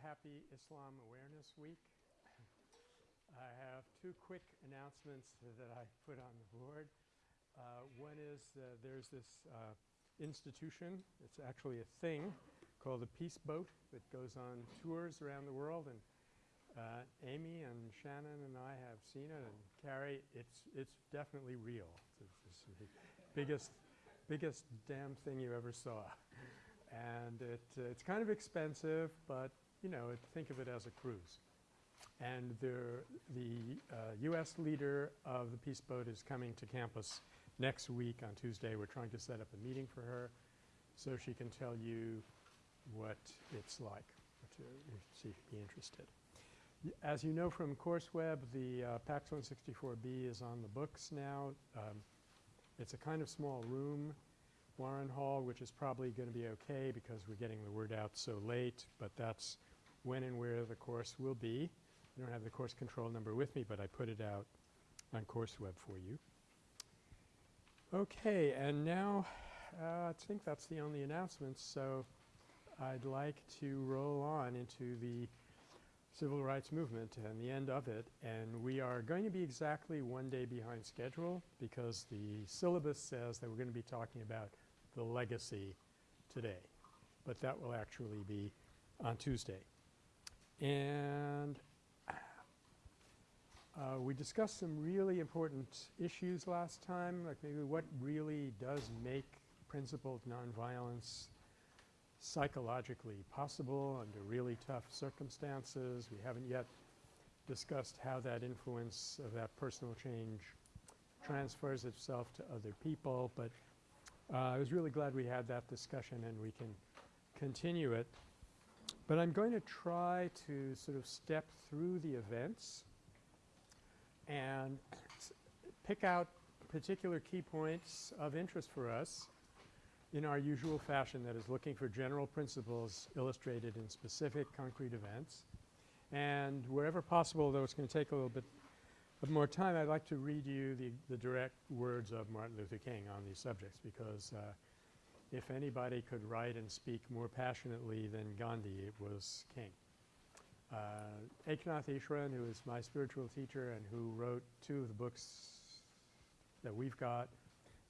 happy Islam Awareness Week. I have two quick announcements that I put on the board. Uh, one is uh, there's this uh, institution, it's actually a thing called the Peace Boat that goes on tours around the world and uh, Amy and Shannon and I have seen it and Carrie, it's, it's definitely real. It's, the biggest, biggest damn thing you ever saw. And it, uh, it's kind of expensive, but you know, think of it as a cruise. And the uh, U.S. leader of the Peace Boat is coming to campus next week on Tuesday. We're trying to set up a meeting for her so she can tell you what it's like to if you'd be interested. As you know from CourseWeb, the uh, PACS 164B is on the books now. Um, it's a kind of small room, Warren Hall, which is probably going to be okay because we're getting the word out so late, but that's when and where the course will be. I don't have the course control number with me, but I put it out on CourseWeb for you. Okay, and now uh, I think that's the only announcements. So I'd like to roll on into the civil rights movement and the end of it. And we are going to be exactly one day behind schedule because the syllabus says that we're going to be talking about the legacy today. But that will actually be on Tuesday. And uh, we discussed some really important issues last time, like maybe what really does make principled nonviolence psychologically possible under really tough circumstances. We haven't yet discussed how that influence of that personal change transfers itself to other people, but uh, I was really glad we had that discussion and we can continue it. But I'm going to try to sort of step through the events and pick out particular key points of interest for us in our usual fashion that is looking for general principles illustrated in specific concrete events. And wherever possible, though it's going to take a little bit of more time, I'd like to read you the, the direct words of Martin Luther King on these subjects because uh, if anybody could write and speak more passionately than Gandhi, it was King. Uh, Eknath Easwaran, who is my spiritual teacher and who wrote two of the books that we've got,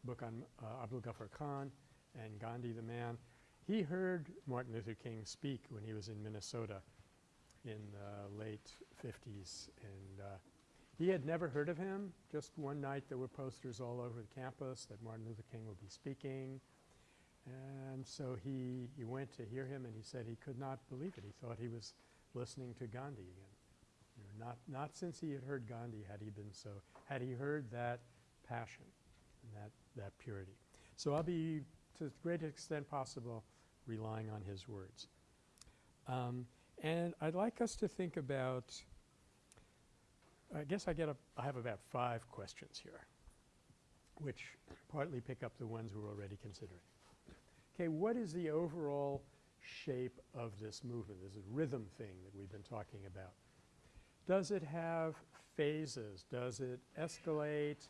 book on uh, Abdul Ghaffar Khan and Gandhi the Man, he heard Martin Luther King speak when he was in Minnesota in the late 50s and uh, he had never heard of him. Just one night there were posters all over the campus that Martin Luther King would be speaking and so he, he went to hear him and he said he could not believe it. He thought he was listening to Gandhi again. You know, not, not since he had heard Gandhi had he been so – had he heard that passion and that, that purity. So I'll be to the greatest extent possible relying on his words. Um, and I'd like us to think about – I guess I get a – I have about five questions here which partly pick up the ones we're already considering okay, what is the overall shape of this movement, this rhythm thing that we've been talking about? Does it have phases? Does it escalate?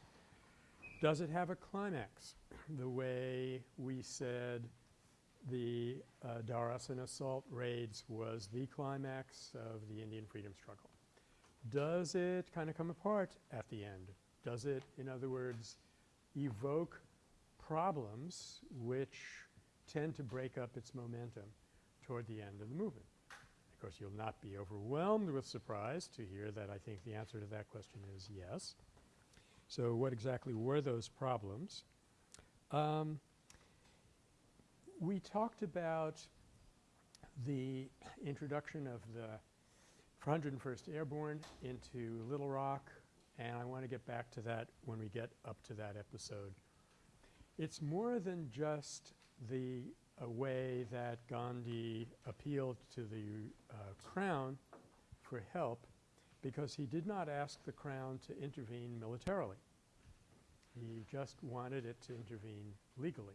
Does it have a climax the way we said the uh, assault raids was the climax of the Indian freedom struggle? Does it kind of come apart at the end? Does it, in other words, evoke problems which tend to break up its momentum toward the end of the movement. Of course, you'll not be overwhelmed with surprise to hear that I think the answer to that question is yes. So what exactly were those problems? Um, we talked about the introduction of the 101st Airborne into Little Rock and I want to get back to that when we get up to that episode. It's more than just the way that Gandhi appealed to the uh, Crown for help because he did not ask the Crown to intervene militarily. He just wanted it to intervene legally.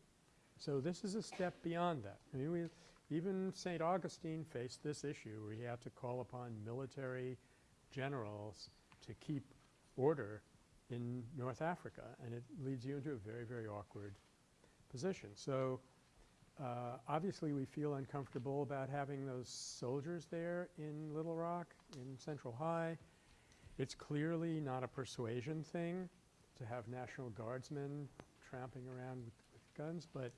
So this is a step beyond that. I mean, even St. Augustine faced this issue where he had to call upon military generals to keep order in North Africa and it leads you into a very, very awkward position. So Uh, obviously, we feel uncomfortable about having those soldiers there in Little Rock, in Central High. It's clearly not a persuasion thing to have National Guardsmen tramping around with, with guns, but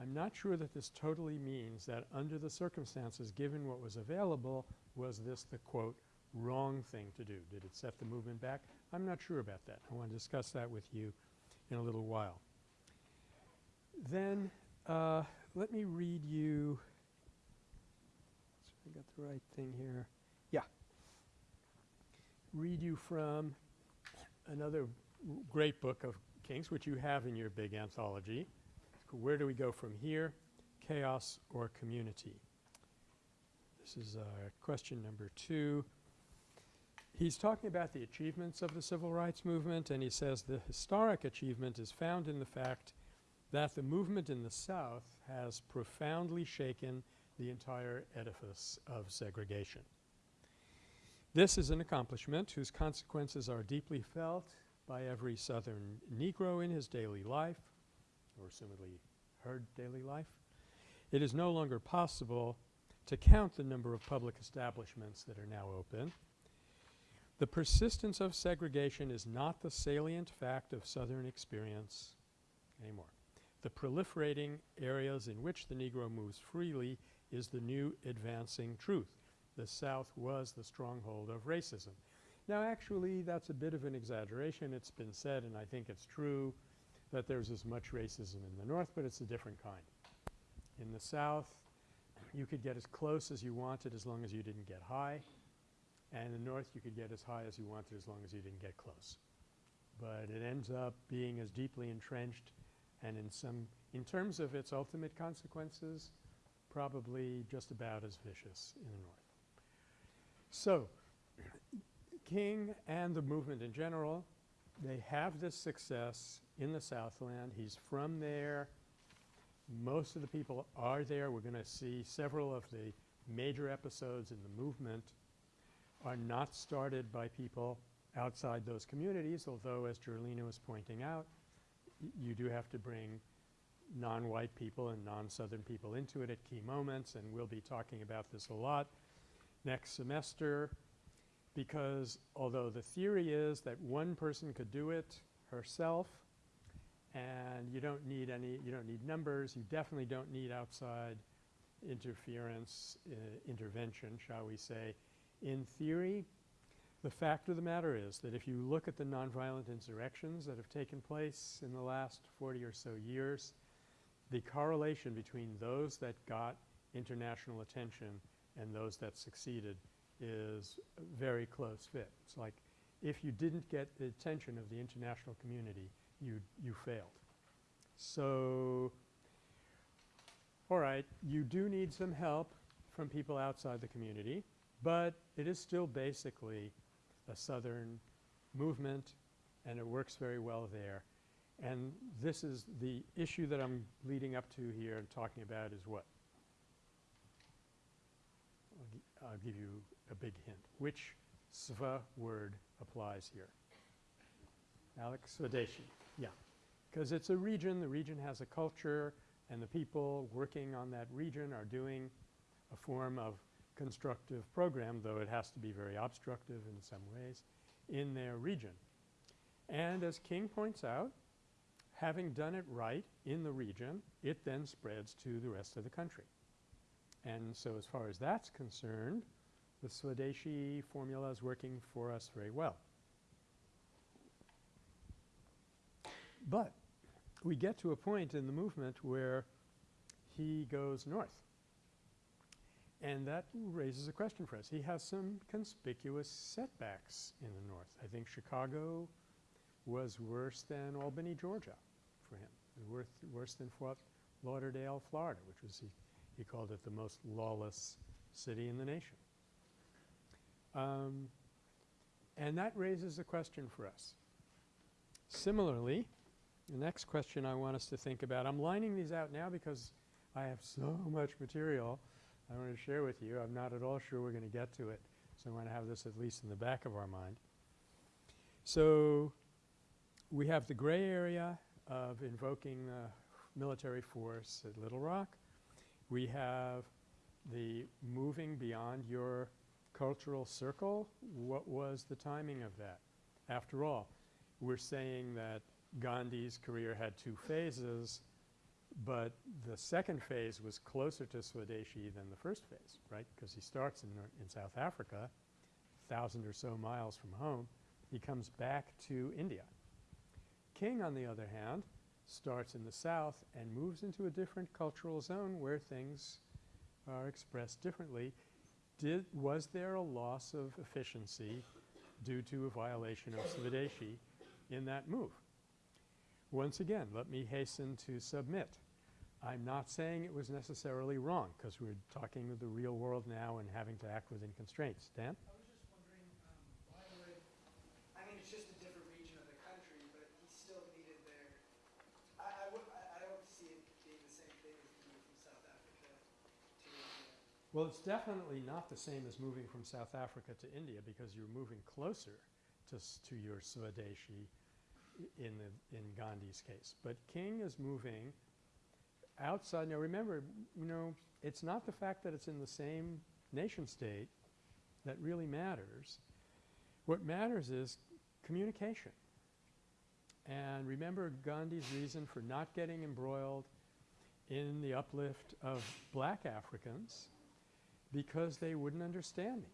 I'm not sure that this totally means that under the circumstances, given what was available, was this the quote wrong thing to do? Did it set the movement back? I'm not sure about that. I want to discuss that with you in a little while. Then uh, let me read you I got the right thing here. Yeah. Read you from another great book of King's, which you have in your big anthology. Where do we go from here? Chaos or community? This is uh, question number two. He's talking about the achievements of the civil rights movement and he says the historic achievement is found in the fact that the movement in the South has profoundly shaken the entire edifice of segregation. This is an accomplishment whose consequences are deeply felt by every Southern Negro in his daily life, or assumedly her daily life. It is no longer possible to count the number of public establishments that are now open. The persistence of segregation is not the salient fact of Southern experience anymore. The proliferating areas in which the Negro moves freely is the new advancing truth. The South was the stronghold of racism. Now actually that's a bit of an exaggeration. It's been said and I think it's true that there's as much racism in the North, but it's a different kind. In the South you could get as close as you wanted as long as you didn't get high. And in the North you could get as high as you wanted as long as you didn't get close. But it ends up being as deeply entrenched and in some in terms of its ultimate consequences probably just about as vicious in the North. So, King and the movement in general, they have this success in the Southland. He's from there. Most of the people are there. We're going to see several of the major episodes in the movement are not started by people outside those communities, although as Jerlina was pointing out, you do have to bring non-white people and non-southern people into it at key moments and we'll be talking about this a lot next semester because although the theory is that one person could do it herself and you don't need any you don't need numbers you definitely don't need outside interference uh, intervention shall we say. In theory the fact of the matter is that if you look at the nonviolent insurrections that have taken place in the last 40 or so years, the correlation between those that got international attention and those that succeeded is a very close fit. It's like if you didn't get the attention of the international community, you, you failed. So, all right, you do need some help from people outside the community, but it is still basically a southern movement and it works very well there. And this is the issue that I'm leading up to here and talking about is what? I'll, I'll give you a big hint. Which sva word applies here? Alex Swadeshi. Yeah. Because it's a region, the region has a culture and the people working on that region are doing a form of constructive program, though it has to be very obstructive in some ways, in their region. And as King points out, having done it right in the region, it then spreads to the rest of the country. And so as far as that's concerned, the Swadeshi formula is working for us very well. But we get to a point in the movement where he goes north. And that raises a question for us. He has some conspicuous setbacks in the north. I think Chicago was worse than Albany, Georgia for him, worse, worse than Fort Lauderdale, Florida, which was he, he called it the most lawless city in the nation. Um, and that raises a question for us. Similarly, the next question I want us to think about, I'm lining these out now because I have so much material I want to share with you. I'm not at all sure we're going to get to it, so I want to have this at least in the back of our mind. So we have the gray area of invoking the military force at Little Rock. We have the moving beyond your cultural circle. What was the timing of that? After all, we're saying that Gandhi's career had two phases, but the second phase was closer to Swadeshi than the first phase, right, because he starts in, in South Africa, thousand or so miles from home. He comes back to India. King, on the other hand, starts in the south and moves into a different cultural zone where things are expressed differently. Did was there a loss of efficiency due to a violation of Swadeshi in that move? Once again, let me hasten to submit. I'm not saying it was necessarily wrong because we're talking with the real world now and having to act within constraints. Dan? I was just wondering, um, why would, I mean, it's just a different region of the country, but he still needed their, I, I would, I, I don't see it being the same thing as moving from South Africa to India. Well, it's definitely not the same as moving from South Africa to India because you're moving closer to, to your Swadeshi in, the, in Gandhi's case. But King is moving outside. Now remember, you know, it's not the fact that it's in the same nation state that really matters. What matters is communication. And remember Gandhi's reason for not getting embroiled in the uplift of black Africans because they wouldn't understand me.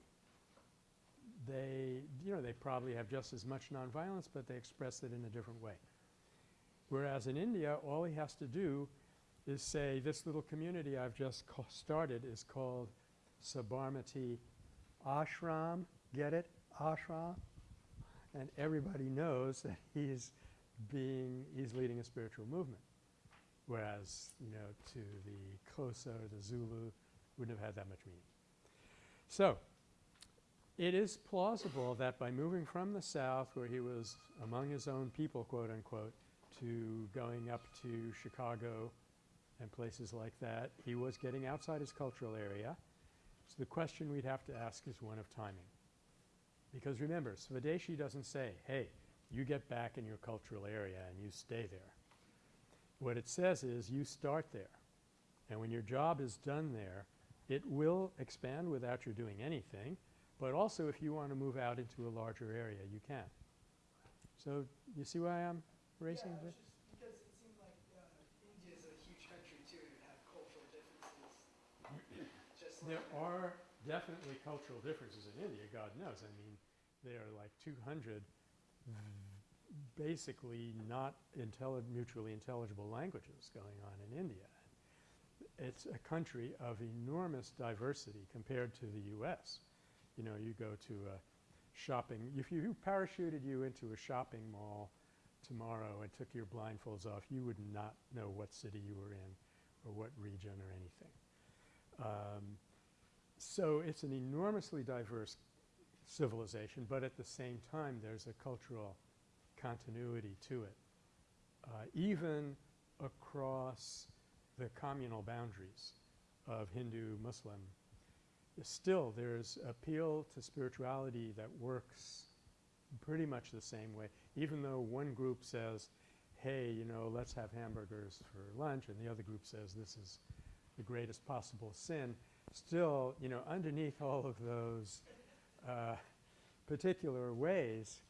They, you know, they probably have just as much nonviolence, but they express it in a different way. Whereas in India, all he has to do is say this little community I've just started is called Sabarmati Ashram. Get it? Ashram. And everybody knows that he's being – he's leading a spiritual movement. Whereas, you know, to the Xhosa or the Zulu wouldn't have had that much meaning. So it is plausible that by moving from the south where he was among his own people, quote unquote, to going up to Chicago and places like that, he was getting outside his cultural area. So the question we'd have to ask is one of timing. Because remember, Swadeshi doesn't say, hey, you get back in your cultural area and you stay there. What it says is you start there. And when your job is done there, it will expand without you doing anything, but also if you want to move out into a larger area, you can. So you see why I'm raising Yeah, because it seemed like, uh, India's a huge country too, and have cultural differences. Just like. There are definitely cultural differences in India, God knows. I mean, there are like 200 basically not intelli mutually intelligible languages going on in India. It's a country of enormous diversity compared to the U.S. You know, you go to a shopping – if you parachuted you into a shopping mall tomorrow and took your blindfolds off, you would not know what city you were in or what region or anything. Um, so it's an enormously diverse civilization, but at the same time there's a cultural continuity to it, uh, even across the communal boundaries of Hindu, Muslim. Still there's appeal to spirituality that works pretty much the same way, even though one group says, hey, you know, let's have hamburgers for lunch, and the other group says this is the greatest possible sin. Still, you know, underneath all of those uh, particular ways,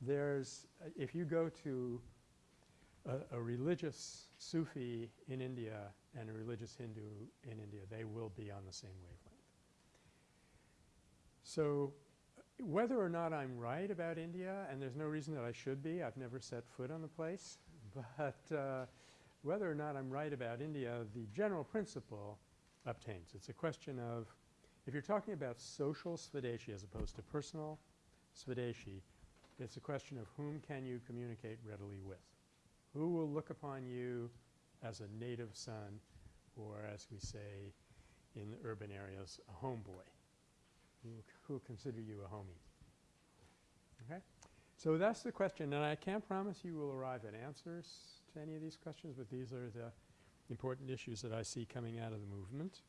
there's uh, if you go to a, a, religious Sufi in India and a religious Hindu in India, they will be on the same wavelength. So whether or not I'm right about India, and there's no reason that I should be, I've never set foot on the place, but uh, whether or not I'm right about India, the general principle obtains. It's a question of if you're talking about social Swadeshi as opposed to personal Swadeshi, it's a question of whom can you communicate readily with. Who will look upon you as a native son or as we say in the urban areas, a homeboy who who consider you a homie. Okay? So that's the question and I can't promise you will arrive at answers to any of these questions, but these are the important issues that I see coming out of the movement.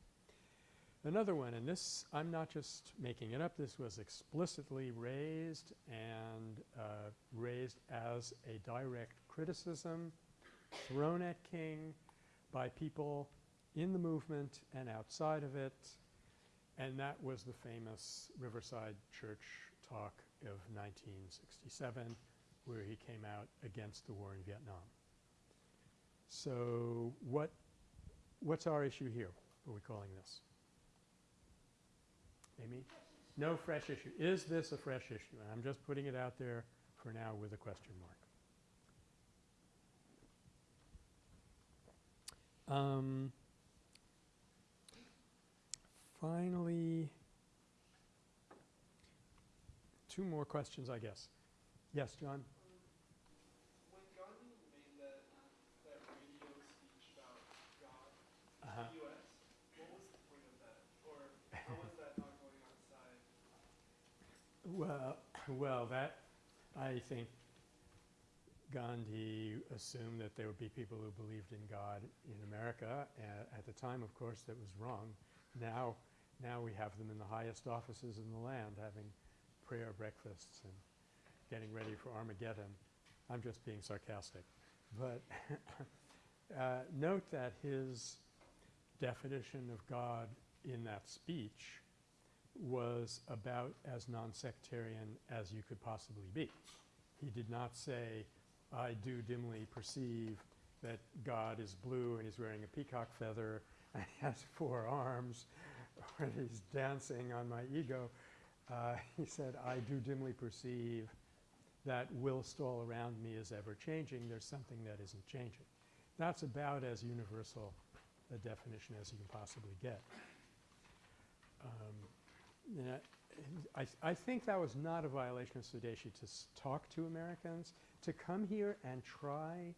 Another one, and this I'm not just making it up, this was explicitly raised and uh, raised as a direct criticism thrown at King by people in the movement and outside of it. And that was the famous Riverside Church talk of 1967 where he came out against the war in Vietnam. So what what's our issue here? What are we calling this? Amy? No fresh issue. Is this a fresh issue? And I'm just putting it out there for now with a question mark. Um, finally, two more questions, I guess. Yes, John? When Gandhi made that, that radio speech about God uh-huh. the U.S., what was the point of that? Or how was that not going outside? Well, well, that I think Gandhi assumed that there would be people who believed in God in America. A- at the time, of course, that was wrong. Now, now we have them in the highest offices in the land, having prayer breakfasts and getting ready for Armageddon. I'm just being sarcastic, but uh, note that his definition of God in that speech was about as non-sectarian as you could possibly be. He did not say, I do dimly perceive that God is blue and he's wearing a peacock feather and he has four arms or he's dancing on my ego. Uh, he said, I do dimly perceive that whilst all around me is ever changing, there's something that isn't changing. That's about as universal a definition as you can possibly get. Um, I, I think that was not a violation of Swadeshi to talk to Americans, to come here and try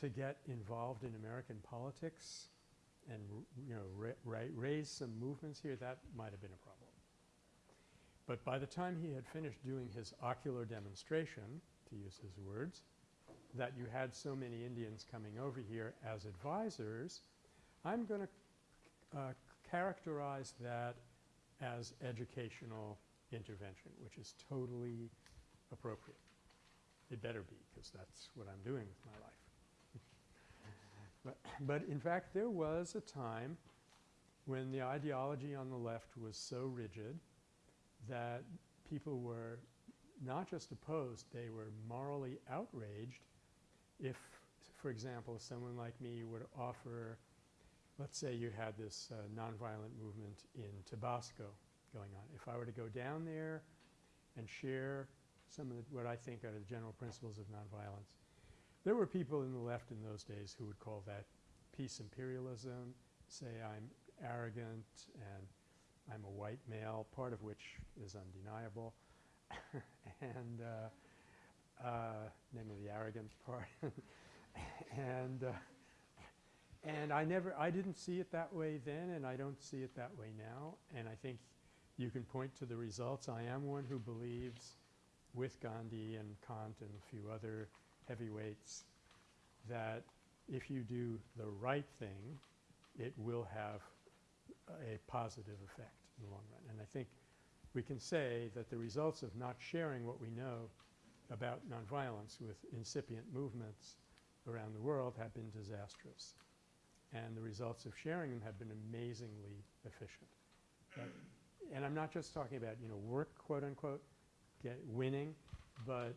to get involved in American politics you know ra- ra- raise some movements here. That might have been a problem. But by the time he had finished doing his ocular demonstration, to use his words, that you had so many Indians coming over here as advisors, I'm going to uh, characterize that as educational intervention, which is totally appropriate. It better be, because that's what I'm doing with my life. But, but in fact, there was a time when the ideology on the left was so rigid that people were not just opposed, they were morally outraged if, for example, someone like me would offer let's say you had this uh, nonviolent movement in Tabasco going on. If I were to go down there and share some of the, what I think are the general principles of nonviolence, there were people in the left in those days who would call that peace imperialism, say I'm arrogant and I'm a white male, part of which is undeniable, and uh, uh, namely the arrogant part, and uh, and I never, I didn't see it that way then, and I don't see it that way now. And I think you can point to the results. I am one who believes, with Gandhi and Kant and a few other heavyweights, that if you do the right thing, it will have a positive effect in the long run. And I think we can say that the results of not sharing what we know about nonviolence with incipient movements around the world have been disastrous and the results of sharing them have been amazingly efficient. And I'm not just talking about, you know, work, quote unquote, get winning, but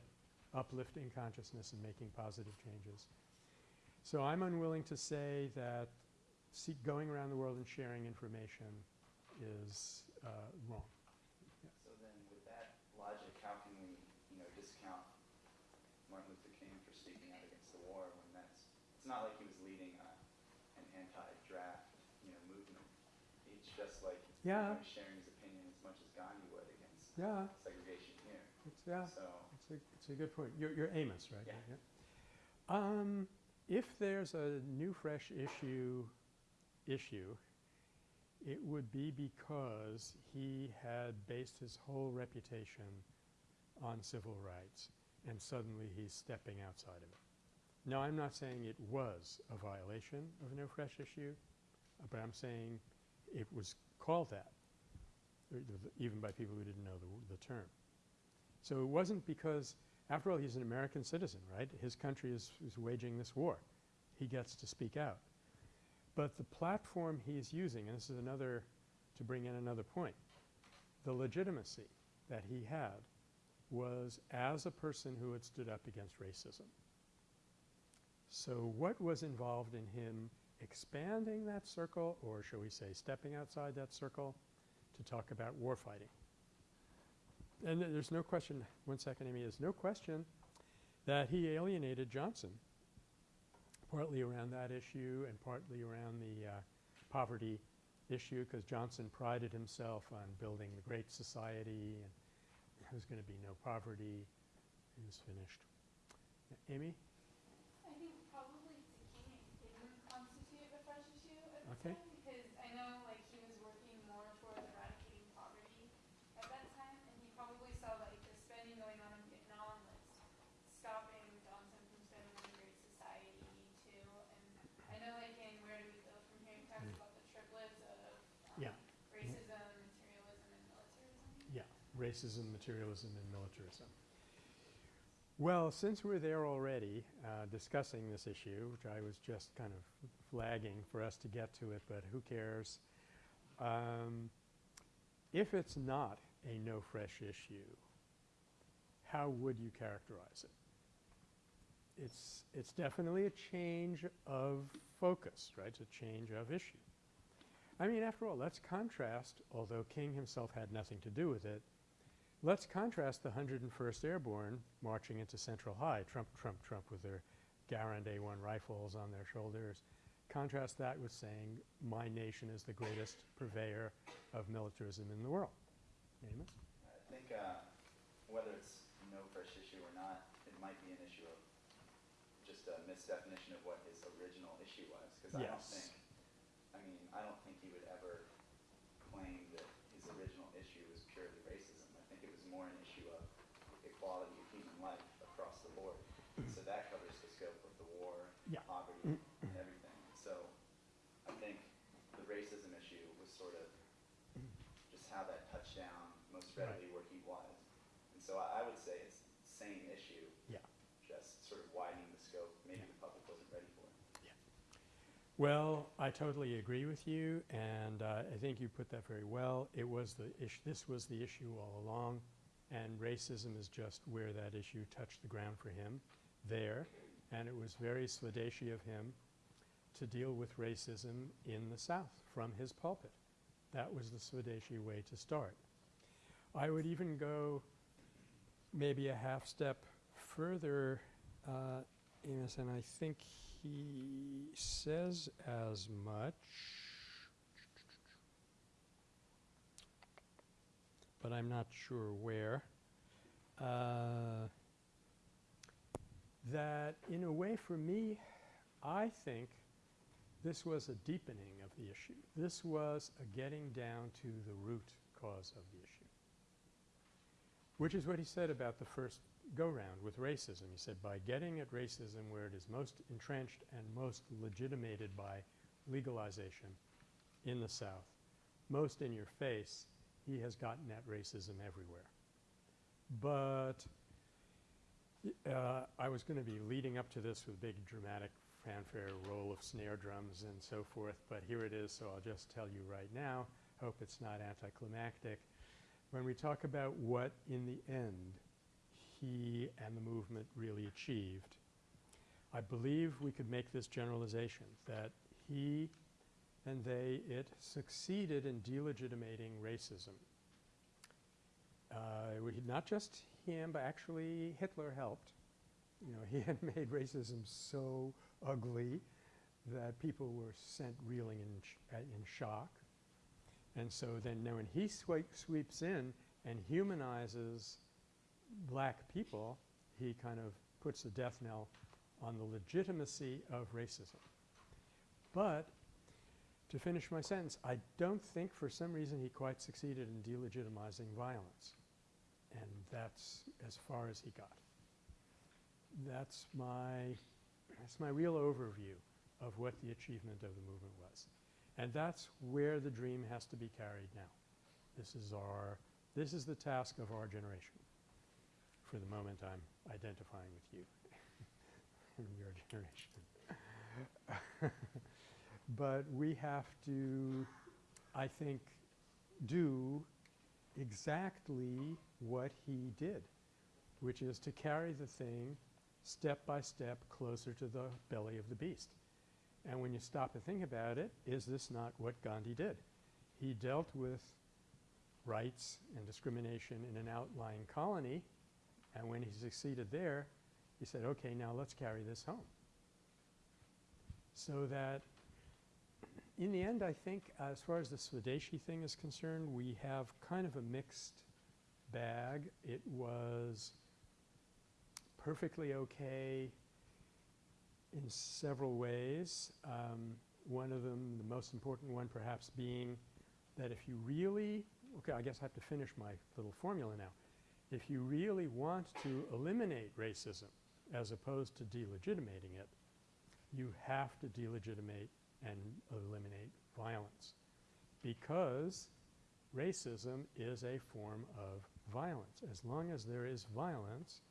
uplifting consciousness and making positive changes. So I'm unwilling to say that see going around the world and sharing information is uh, wrong. So then with that logic, how can we, you know, discount Martin Luther King for speaking out against the war when that's, it's not like he was leading a, an anti-draft, you know, movement. It's just like, Yeah. sharing his opinion as much as Gandhi would against Yeah, segregation here. it's, yeah. So, It's a, it's a good point. You're, you're Amos, right? Yeah. Um, if there's a new fresh issue, issue, it would be because he had based his whole reputation on civil rights and suddenly he's stepping outside of it. Now, I'm not saying it was a violation of no fresh issue, uh, but I'm saying it was called that, uh, even by people who didn't know the, the term. So it wasn't because, after all, he's an American citizen, right? His country is, is waging this war. He gets to speak out. But the platform he's using, and this is another, to bring in another point, the legitimacy that he had was as a person who had stood up against racism. So what was involved in him expanding that circle or shall we say stepping outside that circle to talk about war fighting? And th- there's no question, one second Amy, there's no question that he alienated Johnson partly around that issue and partly around the uh, poverty issue because Johnson prided himself on building the great society and there was going to be no poverty. He was finished. A- Amy? I think probably to King didn't constitute a fresh issue the Okay. time because I know like he was working more towards eradicating poverty at that time and he probably saw like the spending going on in Vietnam was stopping Johnson from spending on the Great Society too. And I know like in Where Do We Go From Here, he talks Mm. about the triplets of um, Yeah. racism, materialism, and militarism. Yeah, racism, materialism, and militarism. Well, since we're there already uh, discussing this issue, which I was just kind of flagging for us to get to it, but who cares? Um, if it's not a no fresh issue, how would you characterize it? It's, it's definitely a change of focus, right? It's a change of issue. I mean, after all, let's contrast, although King himself had nothing to do with it, let's contrast the 101st Airborne marching into Central High, Trump, Trump, Trump with their Garand A1 rifles on their shoulders. Contrast that with saying, my nation is the greatest purveyor of militarism in the world. Amos? I think uh, whether it's no fresh issue or not, it might be an issue of just a misdefinition of what his original issue was. Because I don't think, I mean, I don't think he would ever claim that his original issue was purely racism. I think it was more an issue of equality of human life across the board. So that covers the scope of the war, Yeah. poverty, and everything. So I think the racism issue was sort of just how that touched down most Right. readily where he was. And so I, I would say it's the same issue, Yeah. just sort of widening the scope. Maybe Yeah. the public wasn't ready for it. Well, I totally agree with you, and uh, I think you put that very well. It was the issue, this was the issue all along, and racism is just where that issue touched the ground for him there. And it was very Swadeshi of him to deal with racism in the South from his pulpit. That was the Swadeshi way to start. I would even go maybe a half step further, uh, Amos, and I think he says as much. But I'm not sure where. Uh, that in a way for me, I think this was a deepening of the issue. This was a getting down to the root cause of the issue. Which is what he said about the first go-round with racism. He said, by getting at racism where it is most entrenched and most legitimated by legalization in the South, most in your face, he has gotten at racism everywhere. But uh, I was going to be leading up to this with big dramatic fanfare, roll of snare drums and so forth, but here it is, so I'll just tell you right now. Hope it's not anticlimactic. When we talk about what in the end he and the movement really achieved, I believe we could make this generalization that he and they, it succeeded in delegitimating racism. Uh, not just him, but actually Hitler helped. You know, he had made racism so ugly that people were sent reeling in, sh- uh, in shock. And so then now when he sweep, sweeps in and humanizes black people, he kind of puts a death knell on the legitimacy of racism. But to finish my sentence, I don't think for some reason he quite succeeded in delegitimizing violence. And that's as far as he got. That's my, that's my real overview of what the achievement of the movement was. And that's where the dream has to be carried now. This is our, this is the task of our generation. For the moment, I'm identifying with you in your generation. but we have to, I think, do exactly what he did, which is to carry the thing step by step closer to the belly of the beast. And when you stop and think about it, is this not what Gandhi did? He dealt with rights and discrimination in an outlying colony, and when he succeeded there, he said, okay, now let's carry this home. So that in the end, I think as far as the Swadeshi thing is concerned, we have kind of a mixed bag. It was perfectly okay in several ways. Um, one of them, the most important one perhaps being that if you really – okay, I guess I have to finish my little formula now. If you really want to eliminate racism as opposed to delegitimating it, you have to delegitimate and eliminate violence because racism is a form of violence. As long as there is violence,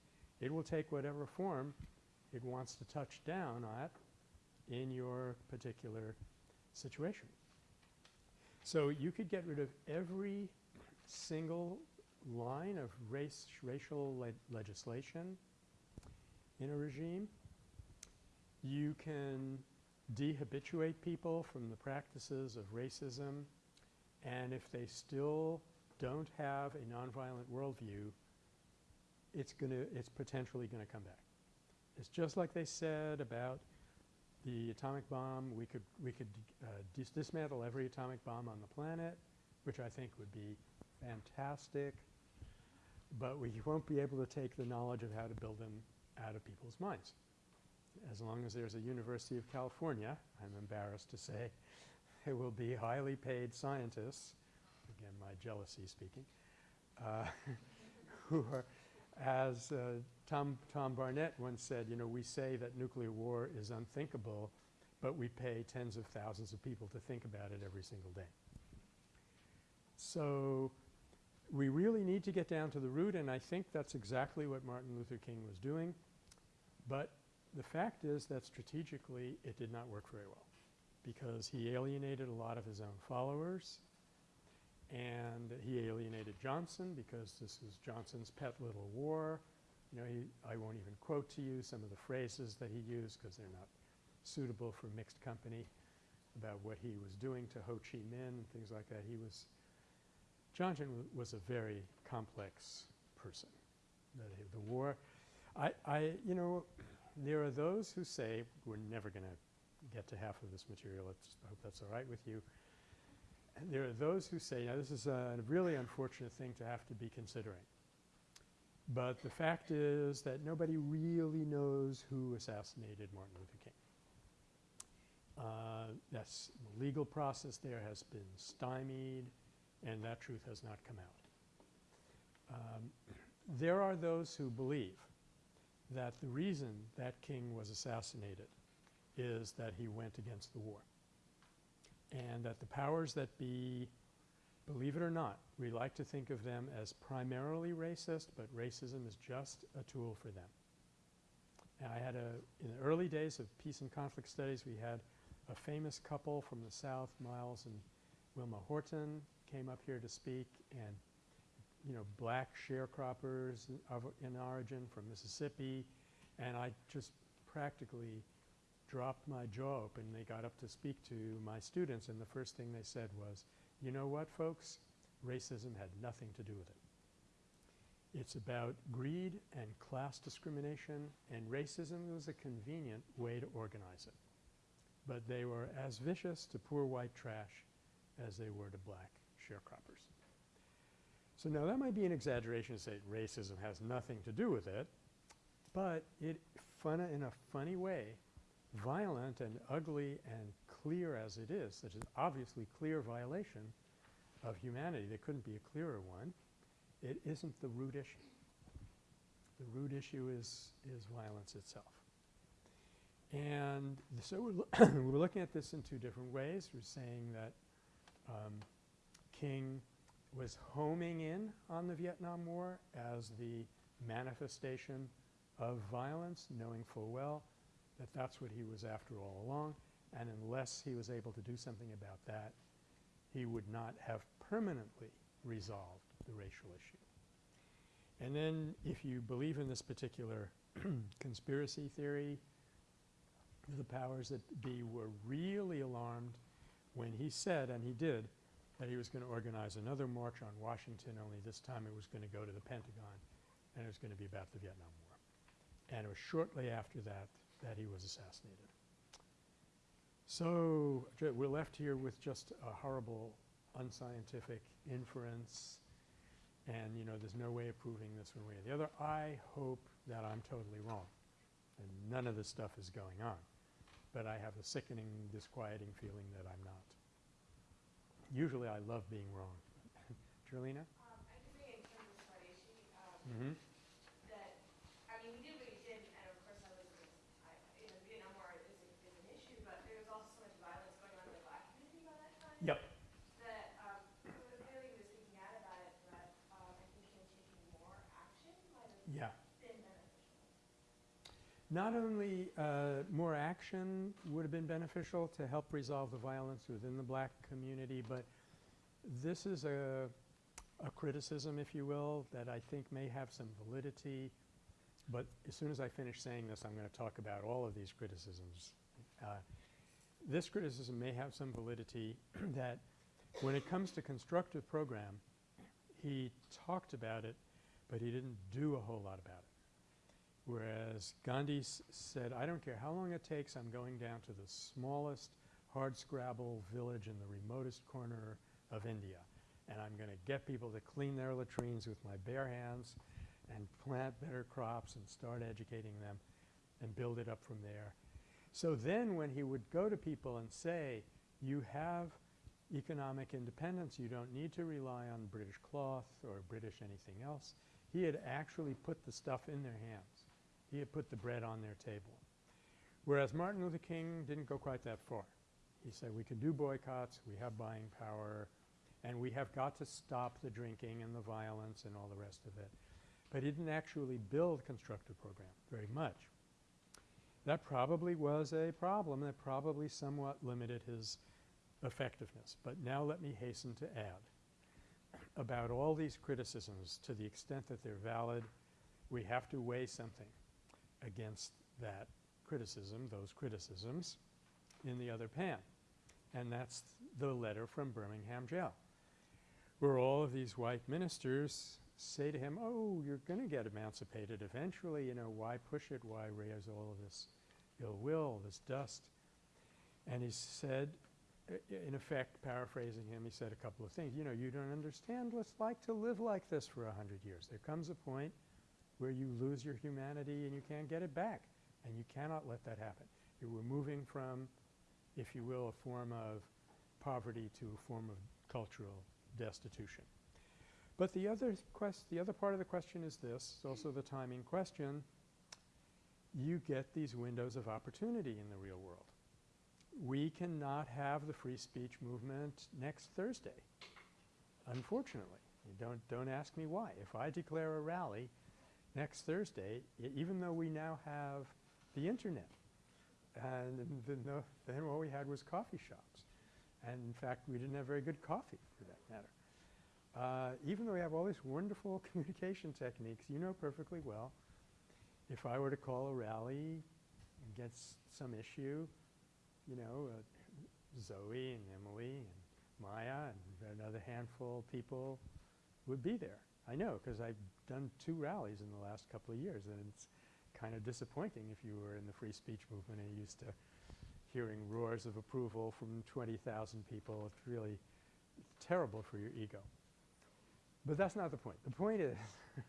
it will take whatever form it wants to touch down at in your particular situation. So you could get rid of every single line of race racial le legislation in a regime. You can dehabituate people from the practices of racism and if they still don't have a nonviolent worldview, it's going to it's potentially going to come back. It's just like they said about the atomic bomb. We could we could uh, dis dismantle every atomic bomb on the planet, which I think would be fantastic, but we won't be able to take the knowledge of how to build them out of people's minds. As long as there's a University of California, I'm embarrassed to say, there will be highly paid scientists, again my jealousy speaking, uh, who are as uh, Tom, Tom Barnett once said, you know, we say that nuclear war is unthinkable, but we pay tens of thousands of people to think about it every single day. So we really need to get down to the root and I think that's exactly what Martin Luther King was doing. But the fact is that strategically it did not work very well because he alienated a lot of his own followers and he alienated Johnson because this was Johnson's pet little war. You know, he, I won't even quote to you some of the phrases that he used because they're not suitable for mixed company about what he was doing to Ho Chi Minh and things like that. He was Johnson was a very complex person. The, the war, I, I, you know, there are those who say we're never going to get to half of this material. I hope that's all right with you. And there are those who say, now this is a really unfortunate thing to have to be considering. But the fact is that nobody really knows who assassinated Martin Luther King. Uh, that's the legal process there has been stymied and that truth has not come out. Um, there are those who believe that the reason that king was assassinated is that he went against the war and that the powers that be, believe it or not, we like to think of them as primarily racist, but racism is just a tool for them. And I had a – in the early days of peace and conflict studies, we had a famous couple from the South, Miles and Wilma Horton, came up here to speak and, you know, black sharecroppers of in origin from Mississippi, and I just practically dropped my jaw open. They got up to speak to my students, and the first thing they said was, you know what, folks? Racism had nothing to do with it. It's about greed and class discrimination, and racism was a convenient way to organize it. But they were as vicious to poor white trash as they were to black sharecroppers. So now that might be an exaggeration to say racism has nothing to do with it, but it fun in a funny way, violent and ugly and clear as it is, such an obviously clear violation of humanity, there couldn't be a clearer one, it isn't the root issue. The root issue is, is violence itself. And so we're, we're looking at this in two different ways. We're saying that um, King was homing in on the Vietnam War as the manifestation of violence, knowing full well that that's what he was after all along. And unless he was able to do something about that, he would not have permanently resolved the racial issue. And then if you believe in this particular conspiracy theory, the powers that be were really alarmed when he said, and he did, that he was going to organize another march on Washington, only this time it was going to go to the Pentagon and it was going to be about the Vietnam War. And it was shortly after that that he was assassinated. So we're left here with just a horrible unscientific inference and, you know, there's no way of proving this one way or the other. I hope that I'm totally wrong and none of this stuff is going on. But I have a sickening, disquieting feeling that I'm not. Usually I love being wrong. Charlena? Um, I in terms of um, Mm-hmm. that, I mean, we did what we did, and of course I was, I, you know, Vietnam War is, is an issue, but there was also so much violence going on in the black community by that time. Yep. That, um, clearly he was speaking out about it, but, um, I think him taking more action might have Yeah. been beneficial. Not only uh, more action would have been beneficial to help resolve the violence within the black community, but this is a, a criticism, if you will, that I think may have some validity. But as soon as I finish saying this, I'm going to talk about all of these criticisms. Uh, this criticism may have some validity that when it comes to constructive program, he talked about it, but he didn't do a whole lot about it. Whereas Gandhi said, I don't care how long it takes, I'm going down to the smallest hardscrabble village in the remotest corner of India. And I'm going to get people to clean their latrines with my bare hands and plant better crops and start educating them and build it up from there. So then when he would go to people and say, you have economic independence, you don't need to rely on British cloth or British anything else, he had actually put the stuff in their hands. He had put the bread on their table. Whereas Martin Luther King didn't go quite that far. He said we can do boycotts, we have buying power, and we have got to stop the drinking and the violence and all the rest of it. But he didn't actually build constructive program very much. That probably was a problem that probably somewhat limited his effectiveness. But now let me hasten to add about all these criticisms to the extent that they're valid, we have to weigh something against that criticism, those criticisms, in the other pan. And that's the letter from Birmingham jail, where all of these white ministers say to him, oh, you're going to get emancipated eventually, you know, why push it, why raise all of this ill will, this dust? And he said, in effect, paraphrasing him, he said a couple of things. You know, you don't understand what it's like to live like this for a hundred years. There comes a point where you lose your humanity and you can't get it back, and you cannot let that happen. You were moving from, if you will, a form of poverty to a form of cultural destitution. But the other quest the other part of the question is this, it's also the timing question. You get these windows of opportunity in the real world. We cannot have the free speech movement next Thursday, unfortunately. Don't, don't ask me why. If I declare a rally next Thursday, even though we now have the internet, and then, no, then all we had was coffee shops. And in fact, we didn't have very good coffee for that matter. Uh, even though we have all these wonderful communication techniques, you know perfectly well, if I were to call a rally against some issue, you know, uh, Zoe and Emily and Maya and another handful of people would be there. I know because I've done two rallies in the last couple of years and it's kind of disappointing if you were in the free speech movement and used to hearing roars of approval from 20,000 people. It's really terrible for your ego. But that's not the point. The point is,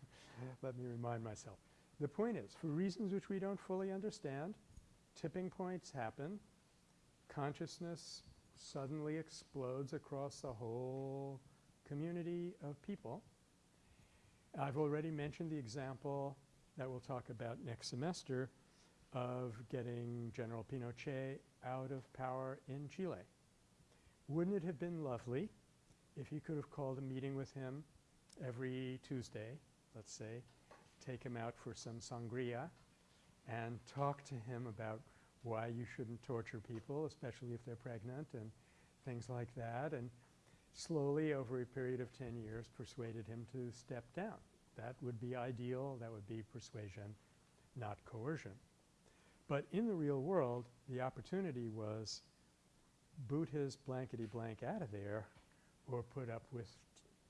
let me remind myself, the point is, for reasons which we don't fully understand, tipping points happen, consciousness suddenly explodes across the whole community of people. I've already mentioned the example that we'll talk about next semester of getting General Pinochet out of power in Chile. Wouldn't it have been lovely if you could have called a meeting with him every Tuesday, let's say, take him out for some sangria and talk to him about why you shouldn't torture people, especially if they're pregnant and things like that, and slowly over a period of 10 years persuaded him to step down. That would be ideal. That would be persuasion, not coercion. But in the real world, the opportunity was boot his blankety blank out of there or put up with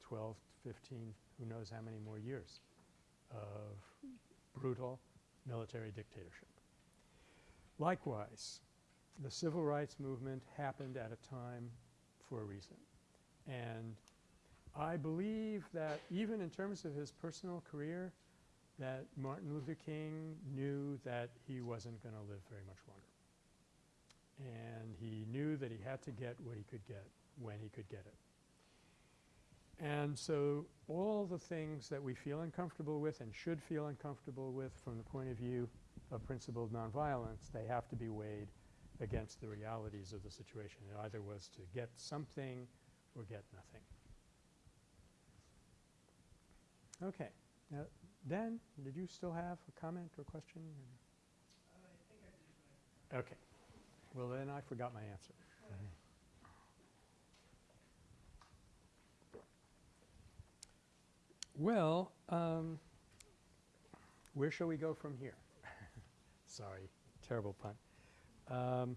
12, 15, who knows how many more years of brutal military dictatorship. Likewise, the civil rights movement happened at a time for a reason. And I believe that even in terms of his personal career, that Martin Luther King knew that he wasn't going to live very much longer. And he knew that he had to get what he could get when he could get it. And so all the things that we feel uncomfortable with and should feel uncomfortable with from the point of view of principled nonviolence, they have to be weighed against the realities of the situation. It either was to get something or get nothing. Okay. Now, Dan, did you still have a comment or question? Uh, I think I did, Okay. Well, then I forgot my answer. Well, um, where shall we go from here? Sorry, terrible pun. Um,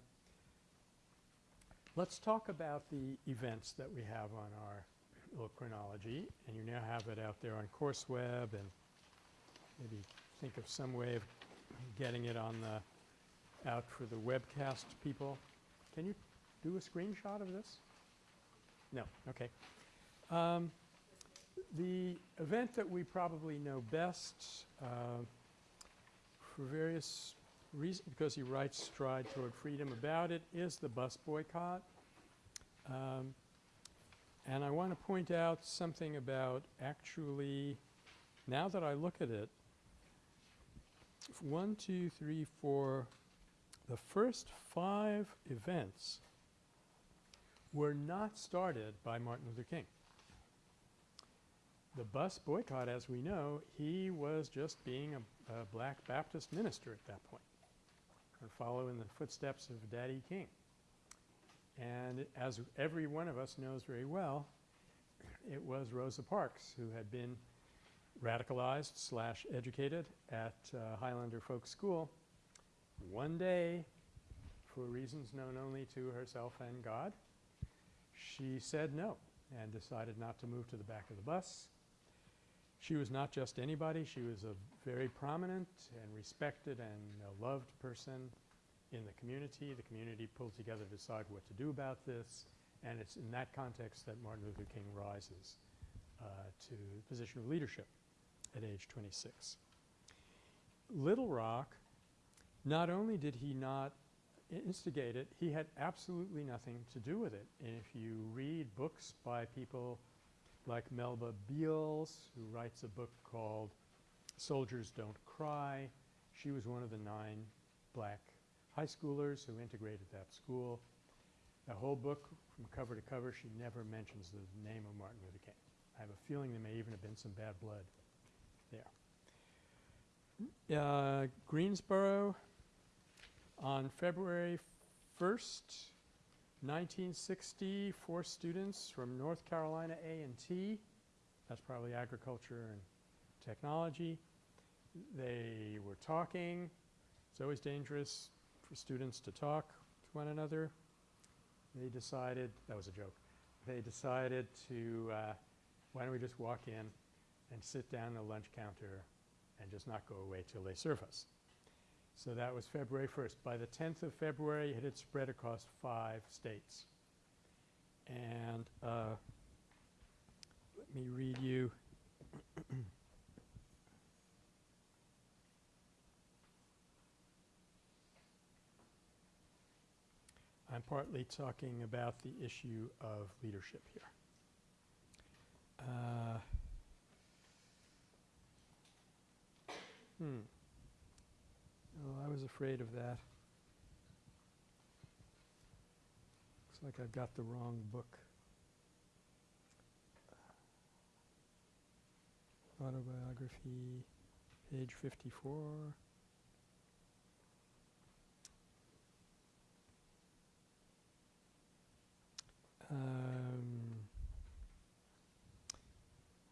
let's talk about the events that we have on our little chronology, and you now have it out there on CourseWeb, and maybe think of some way of getting it on the out for the webcast people. Can you do a screenshot of this? No. Okay. Um, the event that we probably know best uh, for various reasons, because he writes Stride Toward Freedom about it, is the bus boycott. Um, and I want to point out something about actually, now that I look at it, one, two, three, four, the first five events were not started by Martin Luther King. The bus boycott, as we know, he was just being a, a black Baptist minister at that point, following the footsteps of Daddy King. And as every one of us knows very well, it was Rosa Parks who had been radicalized slash educated at uh, Highlander Folk School one day for reasons known only to herself and God. She said no and decided not to move to the back of the bus. She was not just anybody. She was a very prominent and respected and loved person in the community. The community pulled together to decide what to do about this. And it's in that context that Martin Luther King rises uh, to the position of leadership at age 26. Little Rock, not only did he not instigate it, he had absolutely nothing to do with it. And if you read books by people like Melba Beals, who writes a book called Soldiers Don't Cry, she was one of the nine black high schoolers who integrated that school. The whole book, from cover to cover, she never mentions the name of Martin Luther King. I have a feeling there may even have been some bad blood there. Uh, Greensboro, on February 1st, 1960, four students from North Carolina A&T, that's probably agriculture and technology, they were talking. It's always dangerous for students to talk to one another. They decided, that was a joke, they decided to, uh, why don't we just walk in and sit down at the lunch counter and just not go away till they serve us. So that was February 1st. By the 10th of February, it had spread across five states. And uh, let me read you. I'm partly talking about the issue of leadership here. Uh, hmm. Oh, I was afraid of that. Looks like I've got the wrong book. Autobiography, page 54. Um,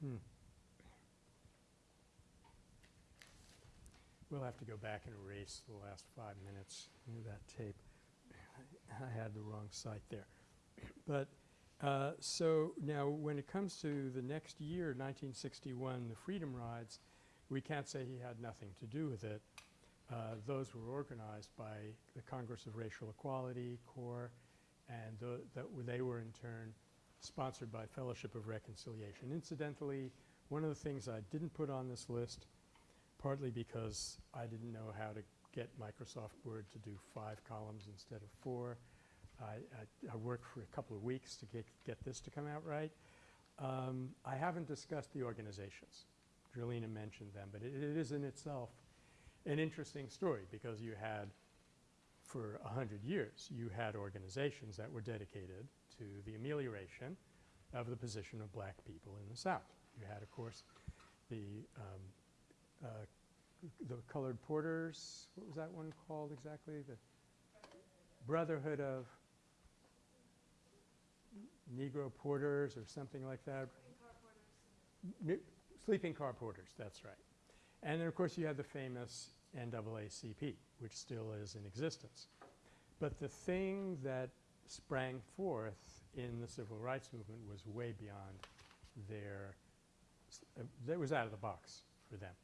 hmm. We'll have to go back and erase the last five minutes of that tape. I had the wrong site there. But uh, so now when it comes to the next year, 1961, the Freedom Rides, we can't say he had nothing to do with it. Uh, those were organized by the Congress of Racial Equality, CORE, and that they were in turn sponsored by Fellowship of Reconciliation. Incidentally, one of the things I didn't put on this list, partly because I didn't know how to get Microsoft Word to do five columns instead of four. I, I, I worked for a couple of weeks to get, get this to come out right. Um, I haven't discussed the organizations. Drelina mentioned them, but it, it is in itself an interesting story because you had, for a hundred years, you had organizations that were dedicated to the amelioration of the position of black people in the South. You had, of course, the um, uh, the colored porters. What was that one called exactly? The Brotherhood of Negro Porters or something like that. Sleeping car Mi- Sleeping car porters, that's right. And then, of course, you had the famous NAACP, which still is in existence. But the thing that sprang forth in the civil rights movement was way beyond their, uh, that was out of the box for them.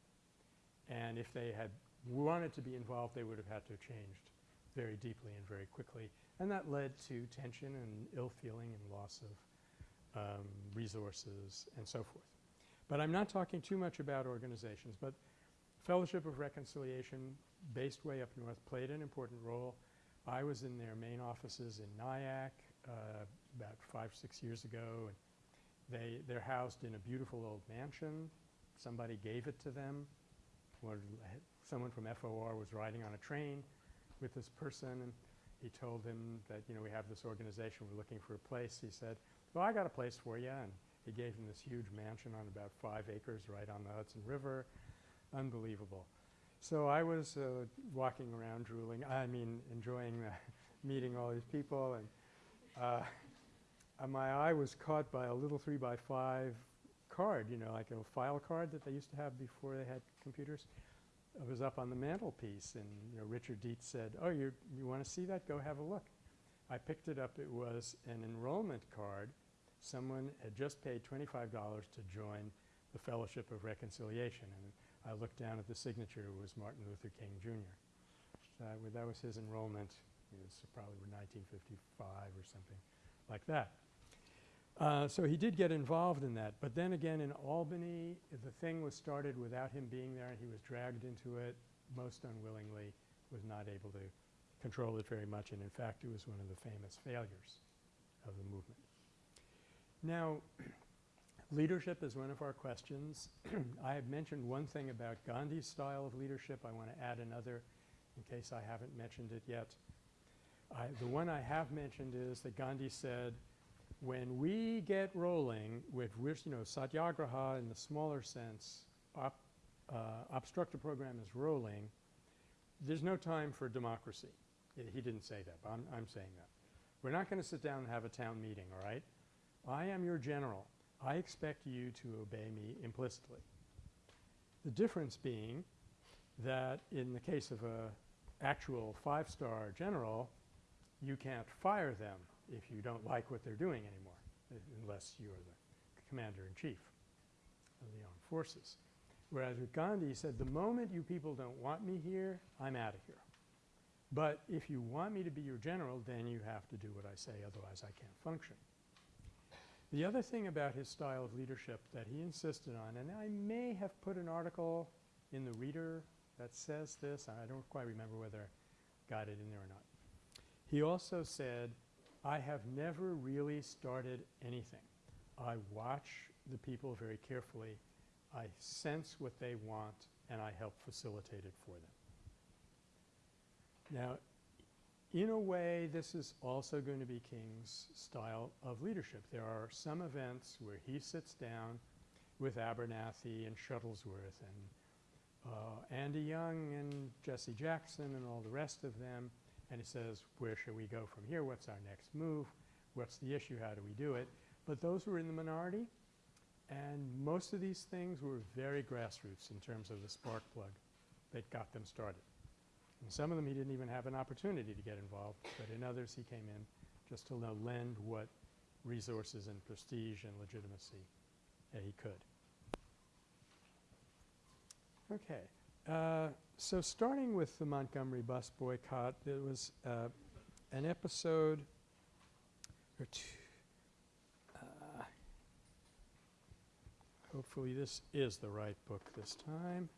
And if they had wanted to be involved, they would have had to have changed very deeply and very quickly. And that led to tension and ill feeling and loss of um, resources and so forth. But I'm not talking too much about organizations, but Fellowship of Reconciliation, based way up north, played an important role. I was in their main offices in Nyack uh, about five, six years ago. And they, they're housed in a beautiful old mansion. Somebody gave it to them. One, someone from FOR was riding on a train with this person, and he told him that, you know, we have this organization, we're looking for a place. He said, well, I got a place for you, and he gave him this huge mansion on about five acres right on the Hudson River. Unbelievable. So I was uh, walking around drooling, I mean enjoying meeting all these people, and uh, uh, my eye was caught by a little three by five card, you know, like a file card that they used to have before they had computers. It was up on the mantelpiece, and you know, Richard Deats said, "Oh, you you want to see that? Go have a look." I picked it up. It was an enrollment card. Someone had just paid twenty-five dollars to join the Fellowship of Reconciliation, and I looked down at the signature. It was Martin Luther King Jr. Would- that was his enrollment. It was probably 1955 or something like that. Uh, so he did get involved in that. But then again, in Albany, the thing was started without him being there, and he was dragged into it most unwillingly, was not able to control it very much, and in fact, it was one of the famous failures of the movement. Now, leadership is one of our questions. I have mentioned one thing about Gandhi's style of leadership. I want to add another in case I haven't mentioned it yet. I, the one I have mentioned is that Gandhi said, when we get rolling with, you know, satyagraha in the smaller sense, op, uh, obstructive program is rolling, there's no time for democracy. I- he didn't say that, but I'm, I'm saying that. We're not going to sit down and have a town meeting, all right? I am your general. I expect you to obey me implicitly. The difference being that in the case of a actual five-star general, you can't fire them if you don't like what they're doing anymore, unless you're the commander-in-chief of the armed forces. Whereas with Gandhi, he said, the moment you people don't want me here, I'm out of here. But if you want me to be your general, then you have to do what I say, otherwise I can't function. The other thing about his style of leadership that he insisted on, and I may have put an article in the Reader that says this, I don't quite remember whether I got it in there or not. He also said, I have never really started anything. I watch the people very carefully. I sense what they want, and I help facilitate it for them. Now, in a way, this is also going to be King's style of leadership. There are some events where he sits down with Abernathy and Shuttlesworth and uh, Andy Young and Jesse Jackson and all the rest of them, and he says, where should we go from here? What's our next move? what's the issue, how do we do it? But those were in the minority and most of these things were very grassroots in terms of the spark plug that got them started. In some of them he didn't even have an opportunity to get involved, but in others he came in just to lend what resources and prestige and legitimacy that he could. Okay. Uh, so starting with the Montgomery bus boycott, there was uh, an episode or two. Uh, hopefully this is the right book this time.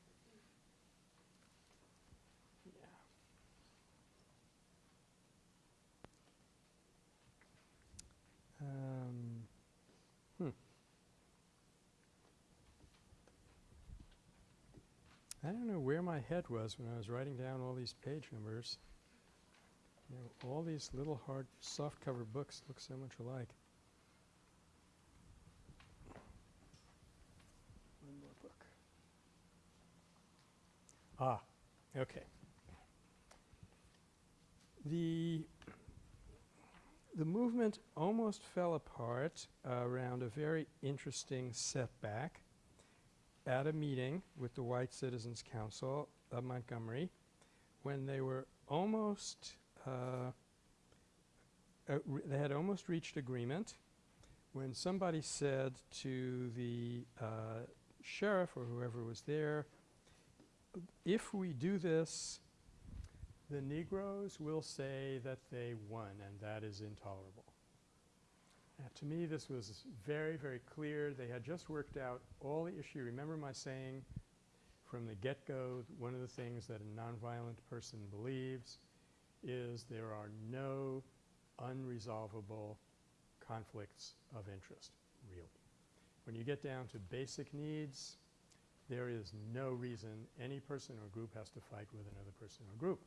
Um, hmm. I don't know where my head was when I was writing down all these page numbers. You know, all these little hard softcover books look so much alike. One more book. Ah, okay. The the movement almost fell apart around a very interesting setback at a meeting with the White Citizens Council of Montgomery when they were almost uh, uh, they had almost reached agreement when somebody said to the uh, sheriff or whoever was there, if we do this, the Negroes will say that they won, and that is intolerable. Now, to me, this was very, very clear. They had just worked out all the issue. Remember my saying from the get-go, one of the things that a nonviolent person believes is there are no unresolvable conflicts of interest, really. When you get down to basic needs, there is no reason any person or group has to fight with another person or group.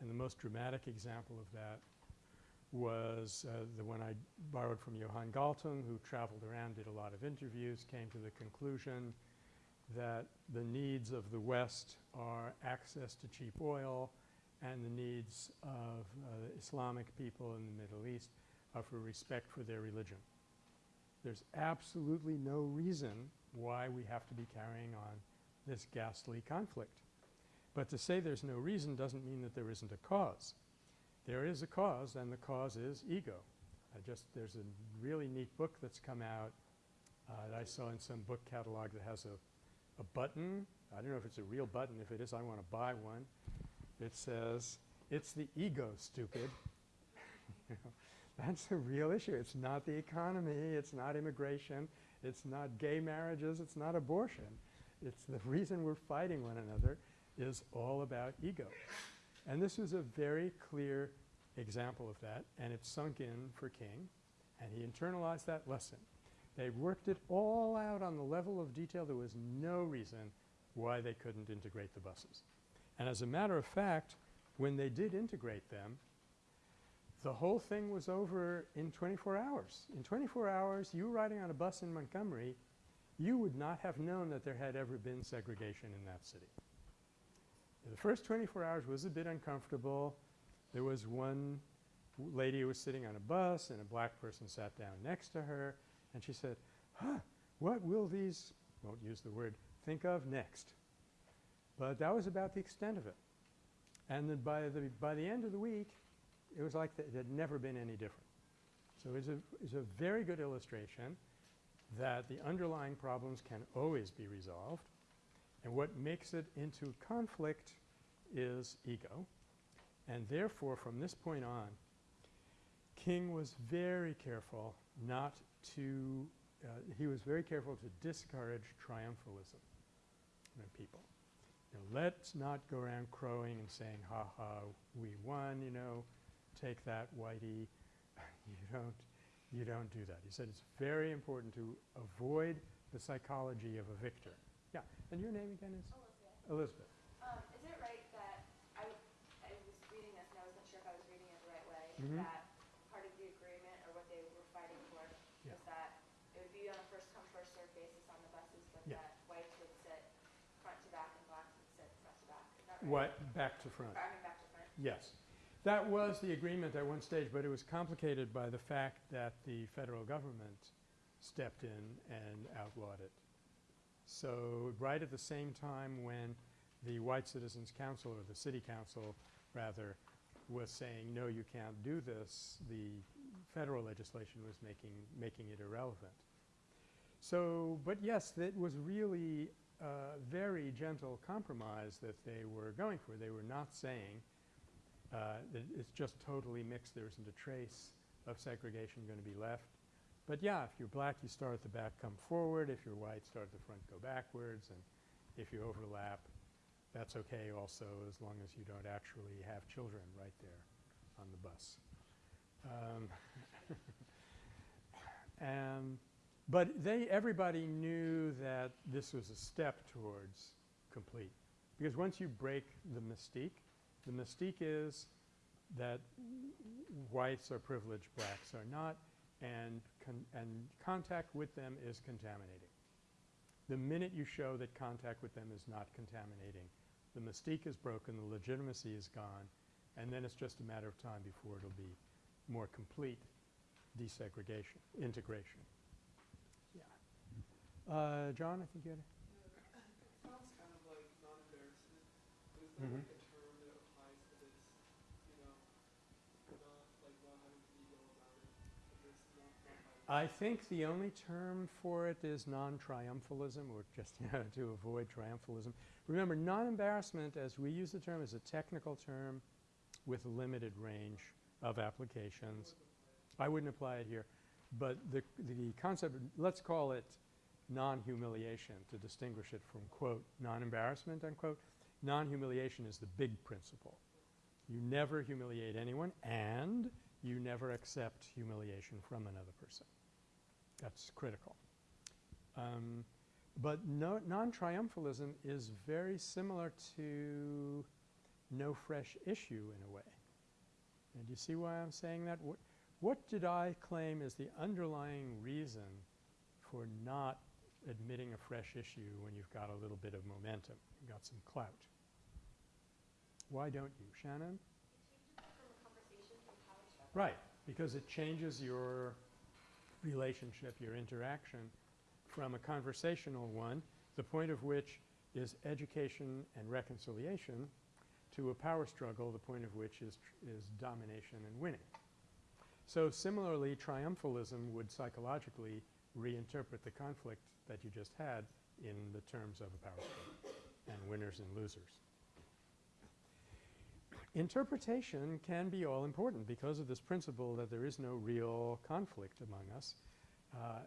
And the most dramatic example of that was uh, the one I borrowed from Johan Galtung, who traveled around, did a lot of interviews, came to the conclusion that the needs of the West are access to cheap oil and the needs of uh, Islamic people in the Middle East are for respect for their religion. There's absolutely no reason why we have to be carrying on this ghastly conflict. But to say there's no reason doesn't mean that there isn't a cause. There is a cause, and the cause is ego. I just there's a really neat book that's come out uh, that I saw in some book catalog that has a, a button. I don't know if it's a real button. If it is, I want to buy one. It says, "It's the ego, stupid." You know, that's a real issue. It's not the economy. It's not immigration. It's not gay marriages. It's not abortion. It's the reason we're fighting one another is all about ego. And this was a very clear example of that, and it sunk in for King, and he internalized that lesson. They worked it all out on the level of detail. There was no reason why they couldn't integrate the buses. And as a matter of fact, when they did integrate them, the whole thing was over in 24 hours. In 24 hours, you riding on a bus in Montgomery, you would not have known that there had ever been segregation in that city. The first 24 hours was a bit uncomfortable. There was one lady who was sitting on a bus and a black person sat down next to her and she said, huh, what will these, won't use the word, think of next? But that was about the extent of it. And then by the, by the end of the week, it was like it had never been any different. So it's a, it's a very good illustration that the underlying problems can always be resolved. And what makes it into conflict is ego. And therefore, from this point on, King was very careful not to, uh, he was very careful to discourage triumphalism in people. You know, let's not go around crowing and saying, ha ha, we won, you know, take that, Whitey. you don't, you don't do that. He said it's very important to avoid the psychology of a victor. And your name again is? Elizabeth, Elizabeth. um, is it right that I, was reading this and I wasn't sure if I was reading it the right way, Mhm. that part of the agreement or what they were fighting for Yeah. was that it would be on a first come, first served basis on the buses, but Yeah. that whites would sit front to back and blacks would sit front to back. Is that right? What? Back to front. Or, I mean, back to front. Yes. That was the agreement at one stage, but it was complicated by the fact that the federal government stepped in and outlawed it. So right at the same time when the White Citizens Council, or the city council rather, was saying, no, you can't do this, the federal legislation was making, making it irrelevant. So, but yes, it was really a very gentle compromise that they were going for. They were not saying uh, that it's just totally mixed, there isn't a trace of segregation going to be left. But yeah, if you're black, you start at the back, come forward. If you're white, start at the front, go backwards. And if you overlap, that's okay also as long as you don't actually have children right there on the bus. Um, and but they everybody knew that this was a step towards complete. Because once you break the mystique, the mystique is that whites are privileged, blacks are not, and con- and contact with them is contaminating. The minute you show that contact with them is not contaminating, the mystique is broken, the legitimacy is gone, and then it's just a matter of time before it'll be more complete desegregation, integration. Yeah. Uh, John, I think you had a Sounds kind of like non-embarrassment, but is I think the only term for it is non-triumphalism or just you know, to avoid triumphalism. Remember, non-embarrassment, as we use the term, is a technical term with a limited range of applications. I wouldn't apply it here. But the, the concept, let's call it non-humiliation to distinguish it from, quote, non-embarrassment, unquote. Non-humiliation is the big principle. You never humiliate anyone and you never accept humiliation from another person. That's critical. Um, but no, non-triumphalism is very similar to no fresh issue in a way. And do you see why I'm saying that? What, what did I claim is the underlying reason for not admitting a fresh issue when you've got a little bit of momentum, you've got some clout? Why don't you, Shannon? From a conversation from power struggle. Right, because it changes your relationship, your interaction from a conversational one, the point of which is education and reconciliation, to a power struggle, the point of which is, is domination and winning. So similarly, triumphalism would psychologically reinterpret the conflict that you just had in the terms of a power struggle and winners and losers. Interpretation can be all important because of this principle that there is no real conflict among us. Uh,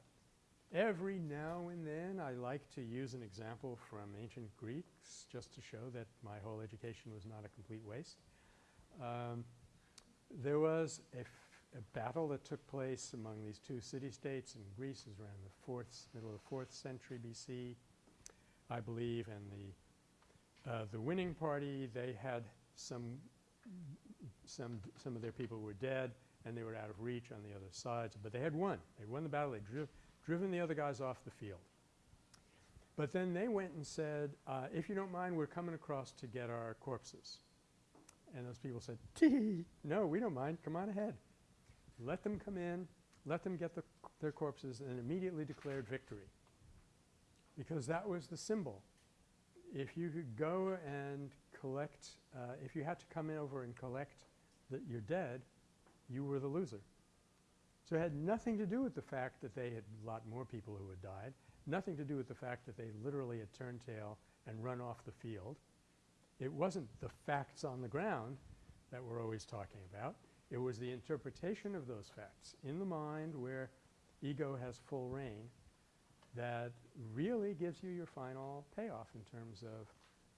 every now and then I like to use an example from ancient Greeks just to show that my whole education was not a complete waste. Um, there was a, battle that took place among these two city-states in Greece. Was around the fourth, middle of the fourth century BC, I believe, and the uh, the winning party they had some some some of their people were dead and they were out of reach on the other sides, but they had won. They won the battle. They driv- driven the other guys off the field. But then they went and said, uh, "If you don't mind, we're coming across to get our corpses." And those people said, "Tee, no, we don't mind. Come on ahead. Let them come in. Let them get the, their corpses," and immediately declared victory because that was the symbol. If you could go and collect, uh, if you had to come in over and collect that you're dead, you were the loser. So it had nothing to do with the fact that they had a lot more people who had died, nothing to do with the fact that they literally had turned tail and run off the field. It wasn't the facts on the ground that we're always talking about. It was the interpretation of those facts in the mind where ego has full reign that really gives you your final payoff in terms of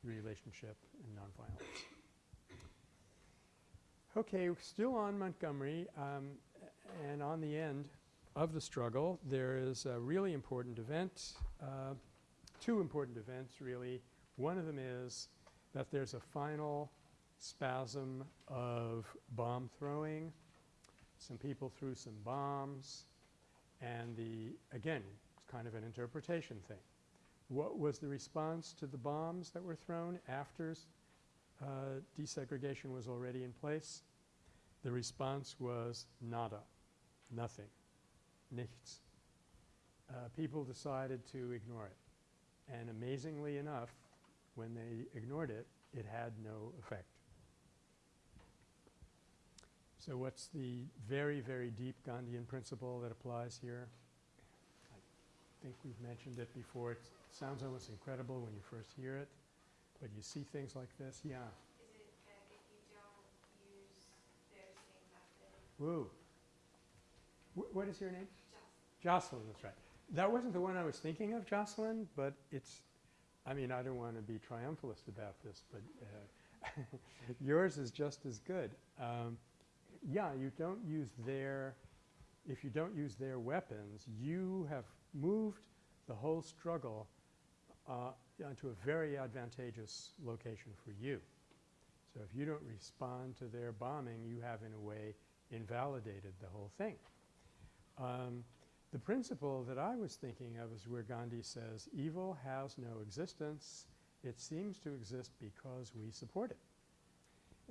relationship and nonviolence. Okay, still on Montgomery, um, and on the end of the struggle, there is a really important event, uh, two important events really. One of them is that there's a final spasm of bomb throwing. Some people threw some bombs, and the again, it's kind of an interpretation thing. What was the response to the bombs that were thrown after uh, desegregation was already in place? The response was nada, nothing, nichts. Uh, people decided to ignore it. And amazingly enough, when they ignored it, it had no effect. So what's the very, very deep Gandhian principle that applies here? I think we've mentioned it before. It sounds almost incredible when you first hear it, but you see things like this. Yeah. Is it that if you don't use their same method, Woo. Wh- what is your name? just Jocelyn, that's right. That wasn't the one I was thinking of, Jocelyn, but it's, I mean, I don't want to be triumphalist about this, but uh, yours is just as good. Um, yeah, you don't use their, if you don't use their weapons, you have moved the whole struggle uh, onto a very advantageous location for you. So if you don't respond to their bombing, you have in a way invalidated the whole thing. Um, the principle that I was thinking of is where Gandhi says, evil has no existence. It seems to exist because we support it.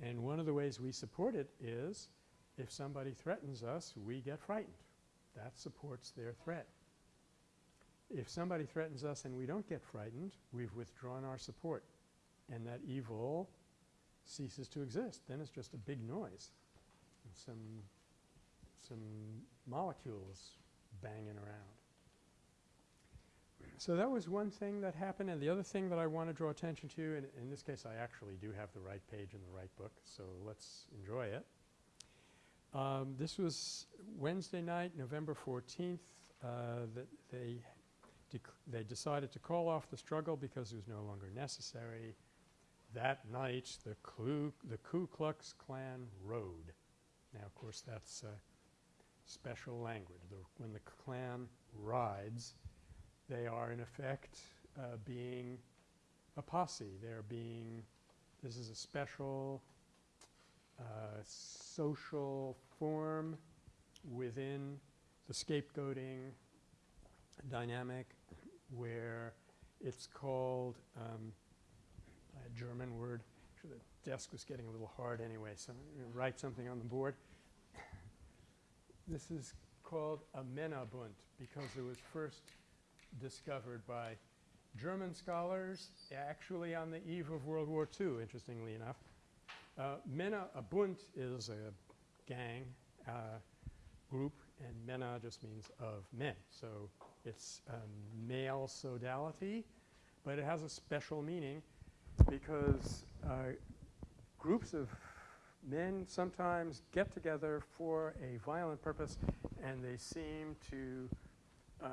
And one of the ways we support it is if somebody threatens us, we get frightened. That supports their threat. If somebody threatens us and we don't get frightened, we've withdrawn our support. And that evil ceases to exist. Then it's just a big noise. And some, some molecules banging around. So that was one thing that happened. And the other thing that I want to draw attention to, and in this case I actually do have the right page in the right book, so let's enjoy it. Um, this was Wednesday night, November 14th, uh, that they, they decided to call off the struggle because it was no longer necessary. That night, the, Klu- the Ku Klux Klan rode. Now, of course, that's uh, special language. The, when the Klan rides, they are in effect uh, being a posse. They're being, this is a special uh, social form within the scapegoating dynamic where it's called um, a German word. Actually, the desk was getting a little hard anyway, so I'm going to write something on the board. this is called a Männerbund because it was first discovered by German scholars actually on the eve of World War II, interestingly enough. Uh, Männer, a Bund is a gang uh, group, and Männer just means of men. So it's um, male sodality, but it has a special meaning because uh, groups of men sometimes get together for a violent purpose and they seem to uh,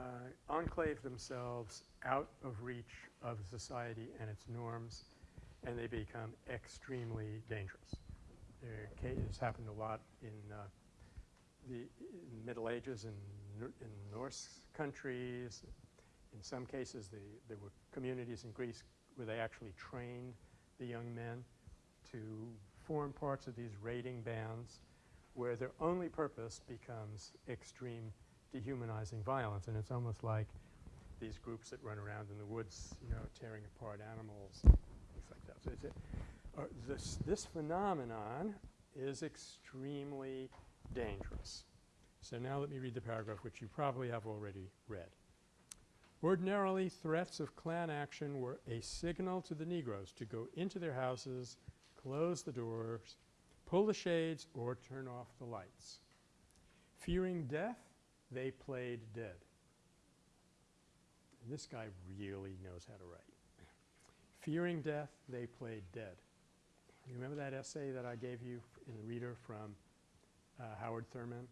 enclave themselves out of reach of society and its norms and they become extremely dangerous. There happened a lot in uh, the Middle Ages in, in Norse countries. In some cases, the, there were communities in Greece where they actually trained the young men to form parts of these raiding bands where their only purpose becomes extreme dehumanizing violence. And it's almost like these groups that run around in the woods, you know, tearing apart animals, things like that. So it's a, uh, this, this phenomenon is extremely dangerous. So now let me read the paragraph which you probably have already read. Ordinarily, threats of Klan action were a signal to the Negroes to go into their houses, close the doors, pull the shades, or turn off the lights. Fearing death, they played dead. And this guy really knows how to write. Fearing death, they played dead. You remember that essay that I gave you in the reader from uh, Howard Thurman?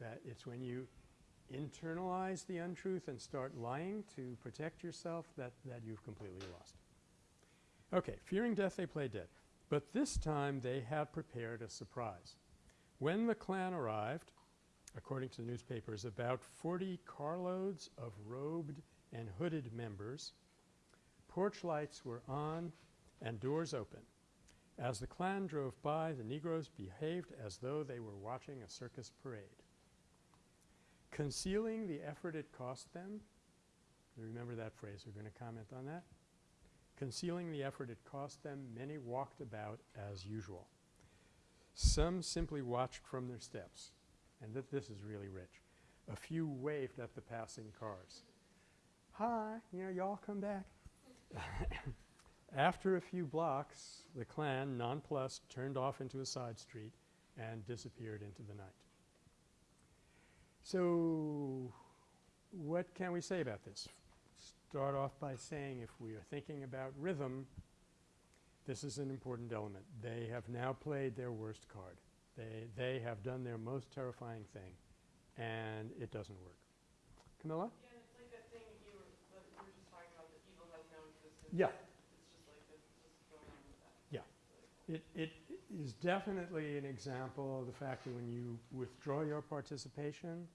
That it's when you internalize the untruth and start lying to protect yourself that, that you've completely lost. Okay, fearing death, they played dead. But this time they had prepared a surprise. When the Klan arrived, according to the newspapers, about 40 carloads of robed and hooded members, porch lights were on and doors open. As the Klan drove by, the Negroes behaved as though they were watching a circus parade. Concealing the effort it cost them, remember that phrase, we're going to comment on that. Concealing the effort it cost them, many walked about as usual. Some simply watched from their steps, and th this is really rich. A few waved at the passing cars. Hi, you know, y'all come back. After a few blocks, the Klan, nonplussed, turned off into a side street and disappeared into the night. So what can we say about this? Start off by saying if we are thinking about rhythm, this is an important element. They have now played their worst card. They, they have done their most terrifying thing, and it doesn't work. Camilla? Yeah, and it's like that thing you were, that you were just talking about, that evil has no existence. Yeah. It's just like, it's just going on with that. Yeah. Like, It, it is definitely an example of the fact that when you withdraw your participation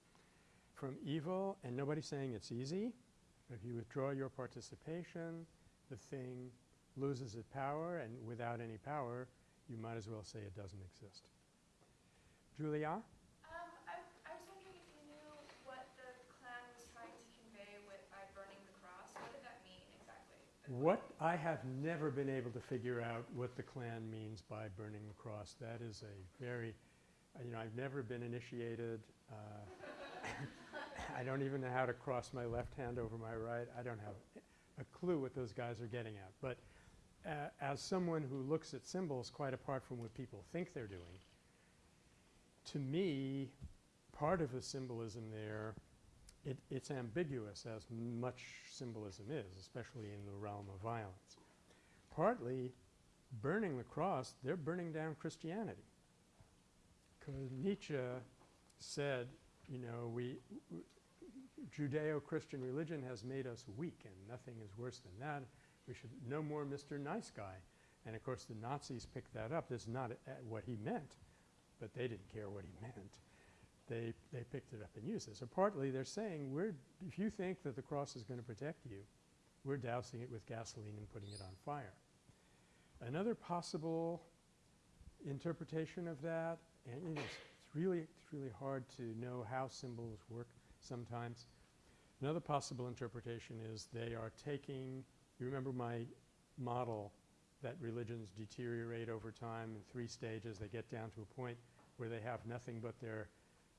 from evil, and nobody's saying it's easy, if you withdraw your participation, the thing loses its power, and without any power, you might as well say it doesn't exist. Julia? Um, I, I was wondering if you knew what the Klan was trying to convey with by burning the cross. What did that mean exactly? What I have never been able to figure out what the Klan means by burning the cross. That is a very, uh, you know, I've never been initiated. Uh, I don't even know how to cross my left hand over my right. I don't have a clue what those guys are getting at. But uh, as someone who looks at symbols quite apart from what people think they're doing, to me, part of the symbolism there it, it's ambiguous as much symbolism is, especially in the realm of violence. Partly, burning the cross, they're burning down Christianity. Because Nietzsche said, you know, we Judeo-Christian religion has made us weak, and nothing is worse than that. We should no more Mr. Nice Guy. And of course, the Nazis picked that up. This is not a- what he meant, but they didn't care what he meant they, they picked it up and used it. So partly they're saying we're, if you think that the cross is going to protect you, we're dousing it with gasoline and putting it on fire. Another possible interpretation of that, and you know, it's, really, it's really hard to know how symbols work sometimes. Another possible interpretation is they are taking, you remember my model that religions deteriorate over time in three stages. They get down to a point where they have nothing but their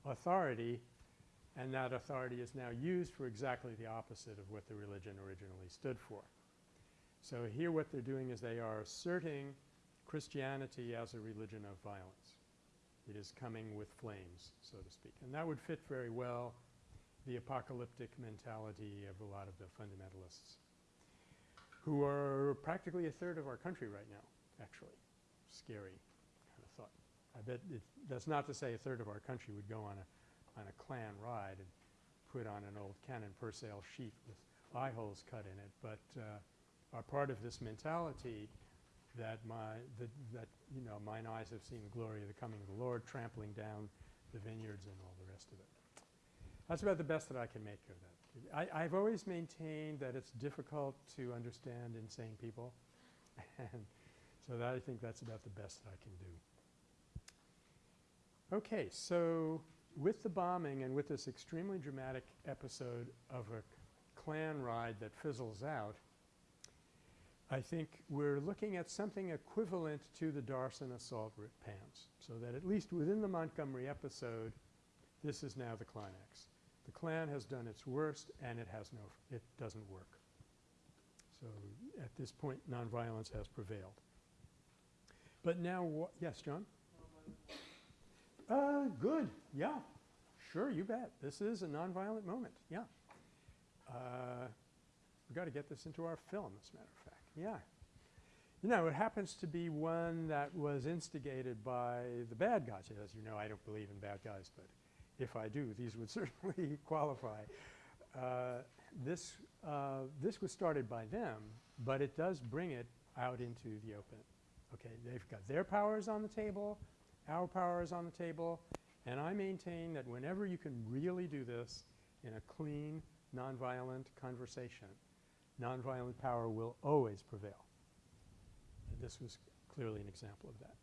authority, and that authority is now used for exactly the opposite of what the religion originally stood for. So here what they're doing is they are asserting Christianity as a religion of violence. It is coming with flames, so to speak. And that would fit very well the apocalyptic mentality of a lot of the fundamentalists who are practically a third of our country right now, actually. Scary. I bet it, that's not to say a third of our country would go on a, on a Klan ride and put on an old Cannon percale sheet with eye holes cut in it, but uh, are part of this mentality that my, that, that, you know, mine eyes have seen the glory of the coming of the Lord, trampling down the vineyards and all the rest of it. That's about the best that I can make of that. I, I've always maintained that it's difficult to understand insane people, and so that I think that's about the best that I can do. Okay, so with the bombing and with this extremely dramatic episode of a Klan ride that fizzles out, I think we're looking at something equivalent to the Dharasana assault at Pans. So that at least within the Montgomery episode, this is now the climax. The Klan has done its worst and it has no – it doesn't work. So at this point, nonviolence has prevailed. But now, yes, John? Uh, good, yeah, sure, you bet. This is a nonviolent moment, yeah. Uh, we got to get this into our film, as a matter of fact, yeah. You know, it happens to be one that was instigated by the bad guys. As you know, I don't believe in bad guys, but if I do, these would certainly qualify. Uh, this, uh, this was started by them, but it does bring it out into the open. Okay, they've got their powers on the table, our power is on the table, and I maintain that whenever you can really do this in a clean, nonviolent conversation, nonviolent power will always prevail. And this was clearly an example of that.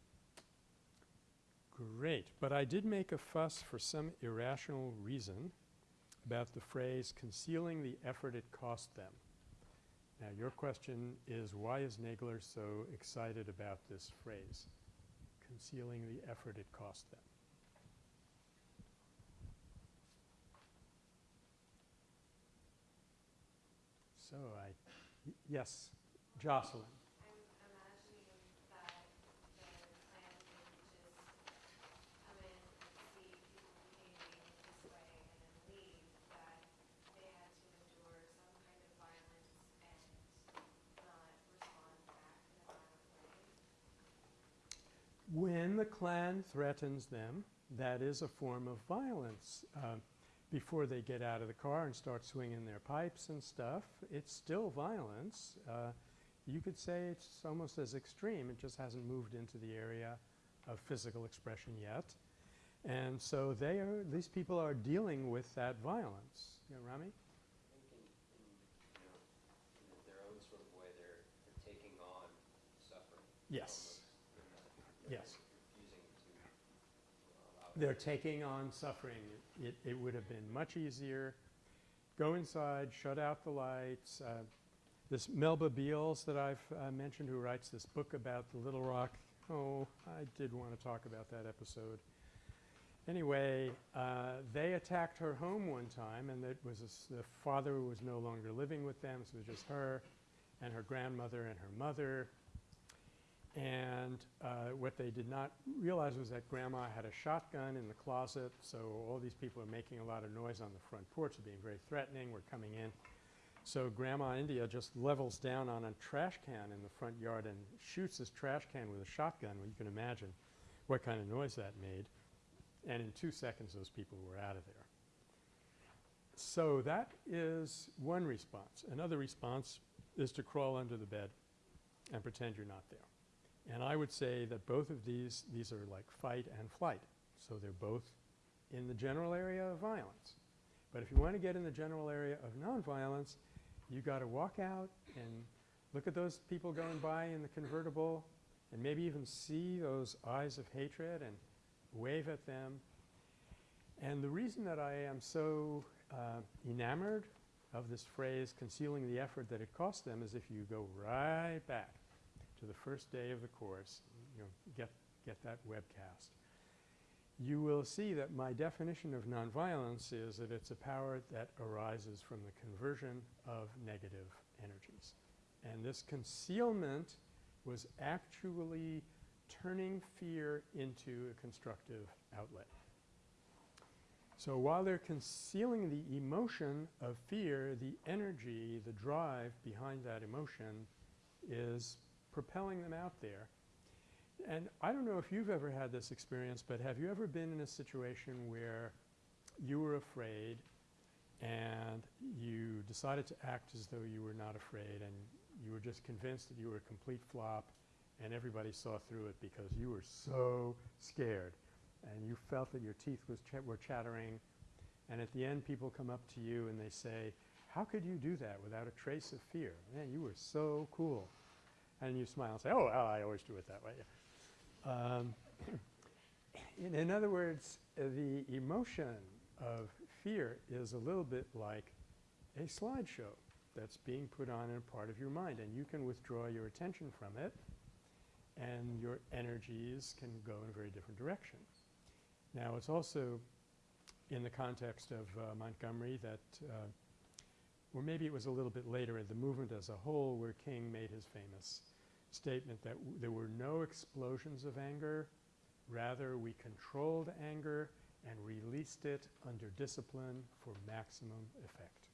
Great, but I did make a fuss for some irrational reason about the phrase concealing the effort it cost them. Now your question is why is Nagler so excited about this phrase? Concealing the effort it cost them. So I, yes, Jocelyn. I'm imagining that the Klan didn't just come in and see people behaving this way and then leave, that they had to endure some kind of violence and not respond back in a violent way. When the Klan threatens them, that is a form of violence. Uh, before they get out of the car and start swinging their pipes and stuff, it's still violence. Uh, you could say it's almost as extreme. It just hasn't moved into the area of physical expression yet. And so they are, these people are dealing with that violence. Rami? I think in, in, you know, in their own They're taking on suffering. It, it would have been much easier. Go inside, shut out the lights. Uh, this Melba Beals that I've uh, mentioned who writes this book about the Little Rock. Oh, I did want to talk about that episode. Anyway, uh, they attacked her home one time and it was the father was no longer living with them, so it was just her and her grandmother and her mother. And uh, what they did not realize was that grandma had a shotgun in the closet, so all these people are making a lot of noise on the front porch, are being very threatening, we're coming in. So grandma India just levels down on a trash can in the front yard and shoots this trash can with a shotgun. Well, you can imagine what kind of noise that made. And in two seconds, those people were out of there. So that is one response. Another response is to crawl under the bed and pretend you're not there. And I would say that both of these, these are like fight and flight. So they're both in the general area of violence. But if you want to get in the general area of nonviolence, you got to walk out and look at those people going by in the convertible and maybe even see those eyes of hatred and wave at them. And the reason that I am so uh, enamored of this phrase, concealing the effort that it costs them, is if you go right back to the first day of the course, you know, get, get that webcast, you will see that my definition of nonviolence is that it's a power that arises from the conversion of negative energies. And this concealment was actually turning fear into a constructive outlet. So while they're concealing the emotion of fear, the energy, the drive behind that emotion is propelling them out there. And I don't know if you've ever had this experience, but have you ever been in a situation where you were afraid and you decided to act as though you were not afraid and you were just convinced that you were a complete flop and everybody saw through it because you were so scared and you felt that your teeth was ch were chattering and at the end people come up to you and they say, how could you do that without a trace of fear? Man, you were so cool. And you smile and say, oh, well, I always do it that way. Um, in, in other words, uh, the emotion of fear is a little bit like a slideshow that's being put on in a part of your mind and you can withdraw your attention from it and your energies can go in a very different direction. Now it's also in the context of uh, Montgomery that uh, or maybe it was a little bit later in the movement as a whole where King made his famous statement that there were no explosions of anger, rather we controlled anger and released it under discipline for maximum effect.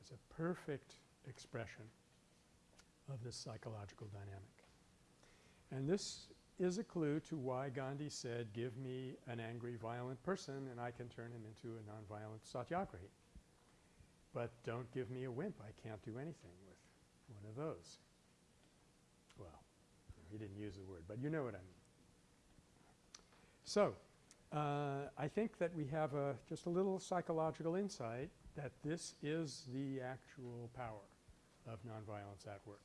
It's a perfect expression of this psychological dynamic. And this is a clue to why Gandhi said, give me an angry, violent person and I can turn him into a nonviolent satyagrahi. But don't give me a wimp. I can't do anything with one of those. Well, he didn't use the word, but you know what I mean. So, uh, I think that we have a just a little psychological insight that this is the actual power of nonviolence at work.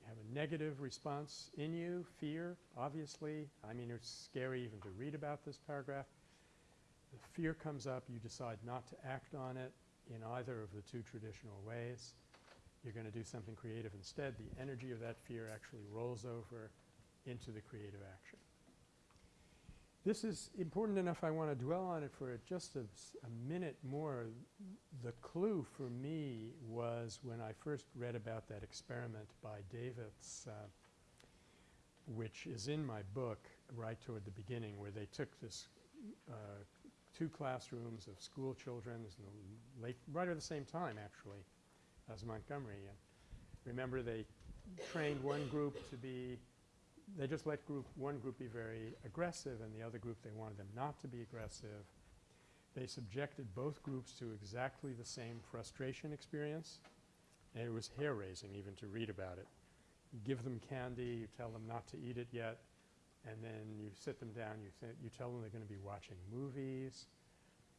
You have a negative response in you, fear, obviously. I mean, it's scary even to read about this paragraph. The fear comes up, you decide not to act on it in either of the two traditional ways. You're going to do something creative instead. The energy of that fear actually rolls over into the creative action. This is important enough I want to dwell on it for just a minute more. The clue for me was when I first read about that experiment by Davitz, uh, which is in my book right toward the beginning, where they took this uh, two classrooms of school children late, right at the same time actually as Montgomery. And remember they trained one group to be they just let group one group be very aggressive and the other group they wanted them not to be aggressive. They subjected both groups to exactly the same frustration experience and it was hair raising even to read about it. You give them candy, you tell them not to eat it yet, and then you sit them down, you, you tell them they're going to be watching movies.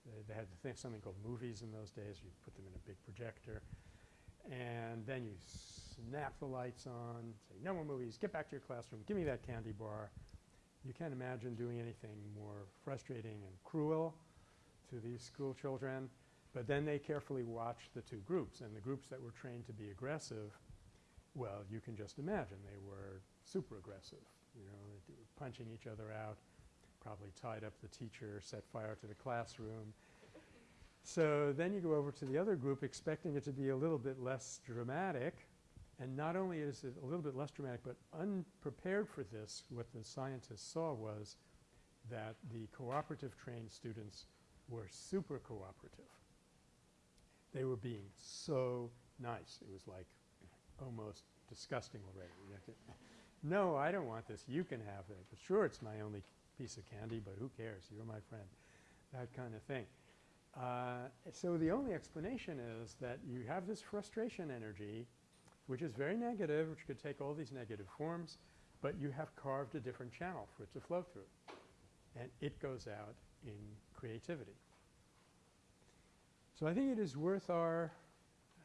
They, they had something called movies in those days. You put them in a big projector. And then you snap the lights on, say, no more movies, get back to your classroom, give me that candy bar. You can't imagine doing anything more frustrating and cruel to these school children. But then they carefully watched the two groups, and the groups that were trained to be aggressive, well, you can just imagine they were super aggressive. You know, punching each other out, probably tied up the teacher, set fire to the classroom. So then you go over to the other group expecting it to be a little bit less dramatic. And not only is it a little bit less dramatic, but unprepared for this, what the scientists saw was that the cooperative trained students were super cooperative. They were being so nice. It was like almost disgusting already. No, I don't want this. You can have it. But sure, it's my only piece of candy, but who cares? You're my friend. That kind of thing. Uh, so the only explanation is that you have this frustration energy, which is very negative, which could take all these negative forms, but you have carved a different channel for it to flow through. And it goes out in creativity. So I think it is worth our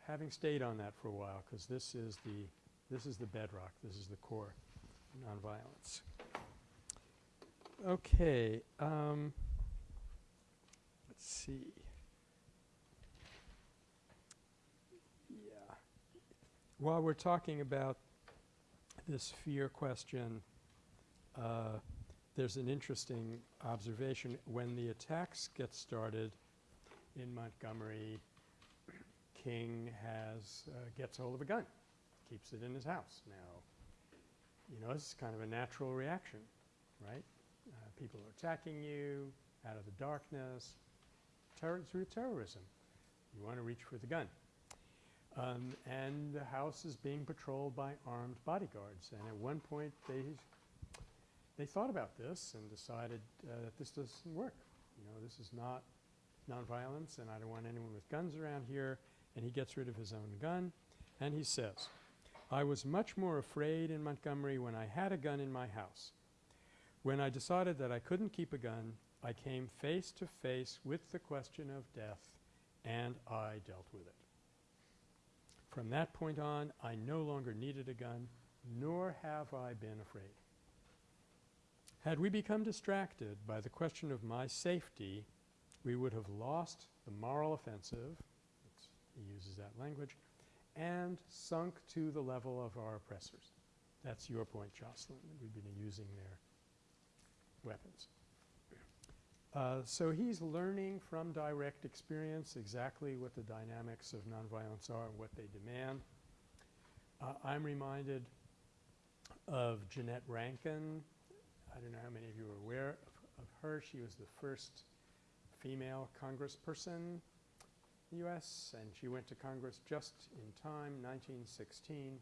having stayed on that for a while because this is the this is the bedrock. This is the core nonviolence. Okay. Um, let's see. Yeah. While we're talking about this fear question, uh, there's an interesting observation. When the attacks get started in Montgomery, King has uh, gets hold of a gun, keeps it in his house. Now, you know, this is kind of a natural reaction, right? Uh, people are attacking you out of the darkness. Through terrorism. You want to reach for the gun. Um, and the house is being patrolled by armed bodyguards. And at one point, they they thought about this and decided uh, that this doesn't work. You know, this is not nonviolence, and I don't want anyone with guns around here. And he gets rid of his own gun, and he says, "I was much more afraid in Montgomery when I had a gun in my house. When I decided that I couldn't keep a gun, I came face to face with the question of death, and I dealt with it. From that point on, I no longer needed a gun, nor have I been afraid. Had we become distracted by the question of my safety, we would have lost the moral offensive, he uses that language, and sunk to the level of our oppressors. That's your point, Jocelyn, we've been using their weapons. Uh, so he's learning from direct experience exactly what the dynamics of nonviolence are and what they demand. Uh, I'm reminded of Jeannette Rankin. I don't know how many of you are aware of, of her. She was the first female congressperson the U.S. and she went to Congress just in time, 1916,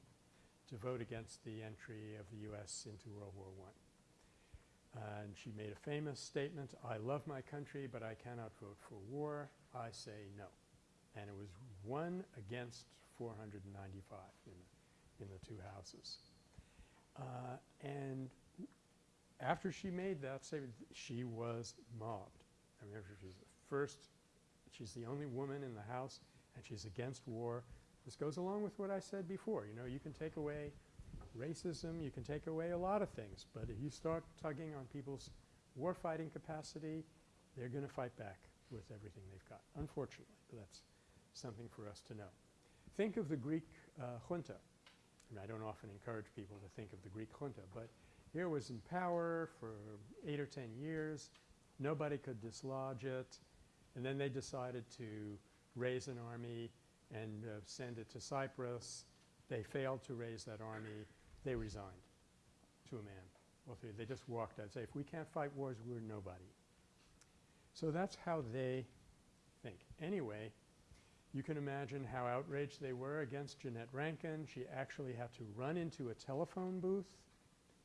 to vote against the entry of the U.S. into World War I. And she made a famous statement, I love my country, but I cannot vote for war. I say no. And it was one against 495 in the, in the two houses. Uh, and after she made that statement, she was mobbed. I remember she was the first, she's the only woman in the House, and she's against war. This goes along with what I said before. You know, you can take away racism, you can take away a lot of things, but if you start tugging on people's war-fighting capacity, they're going to fight back with everything they've got, unfortunately. But that's something for us to know. Think of the Greek uh, junta. And I don't often encourage people to think of the Greek junta, but Here was in power for eight or ten years. Nobody could dislodge it. And then they decided to raise an army and uh, send it to Cyprus. They failed to raise that army. They resigned to a man. Well, they- they just walked out, and say, if we can't fight wars, we're nobody. So that's how they think. Anyway, you can imagine how outraged they were against Jeannette Rankin. She actually had to run into a telephone booth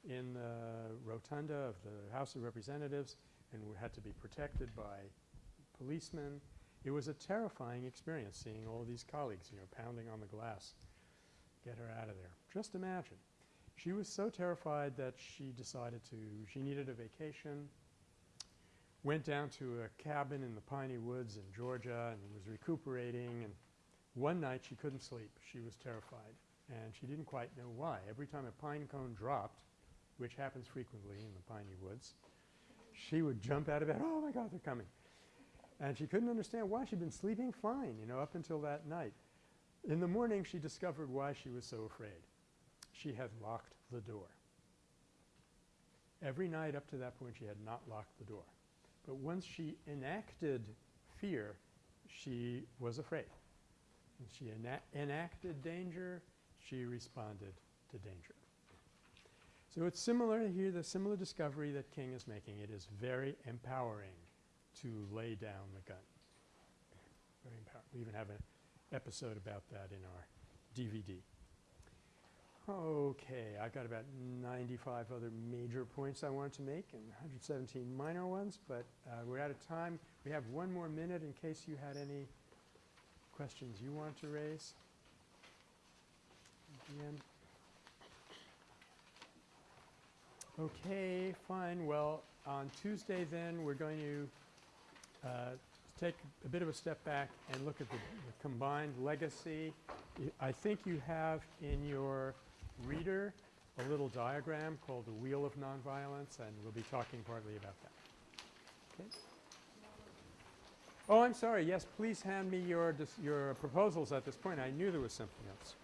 in the rotunda of the House of Representatives and had to be protected by policemen. It was a terrifying experience seeing all these colleagues, you know, pounding on the glass. Get her out of there. Just imagine. She was so terrified that she decided to – she needed a vacation, went down to a cabin in the piney woods in Georgia and was recuperating. And one night she couldn't sleep. She was terrified. And she didn't quite know why. Every time a pine cone dropped, which happens frequently in the piney woods, she would jump out of bed, oh my God, they're coming. And she couldn't understand why. She'd been sleeping fine, you know, up until that night. In the morning, she discovered why she was so afraid. She had locked the door. Every night up to that point, she had not locked the door. But once she enacted fear, she was afraid. And she ena- enacted danger, she responded to danger. So it's similar here, the similar discovery that King is making. It is very empowering to lay down the gun. Very. We even have an episode about that in our DVD. Okay, I've got about 95 other major points I wanted to make and 117 minor ones, but uh, we're out of time. We have one more minute in case you had any questions you want to raise. Okay, fine. Well, on Tuesday then, we're going to Uh, take a bit of a step back and look at the the combined legacy. I- think you have in your reader a little diagram called the Wheel of Nonviolence, and we'll be talking partly about that. Okay? Oh, I'm sorry. Yes, please hand me your, your proposals at this point. I knew there was something else.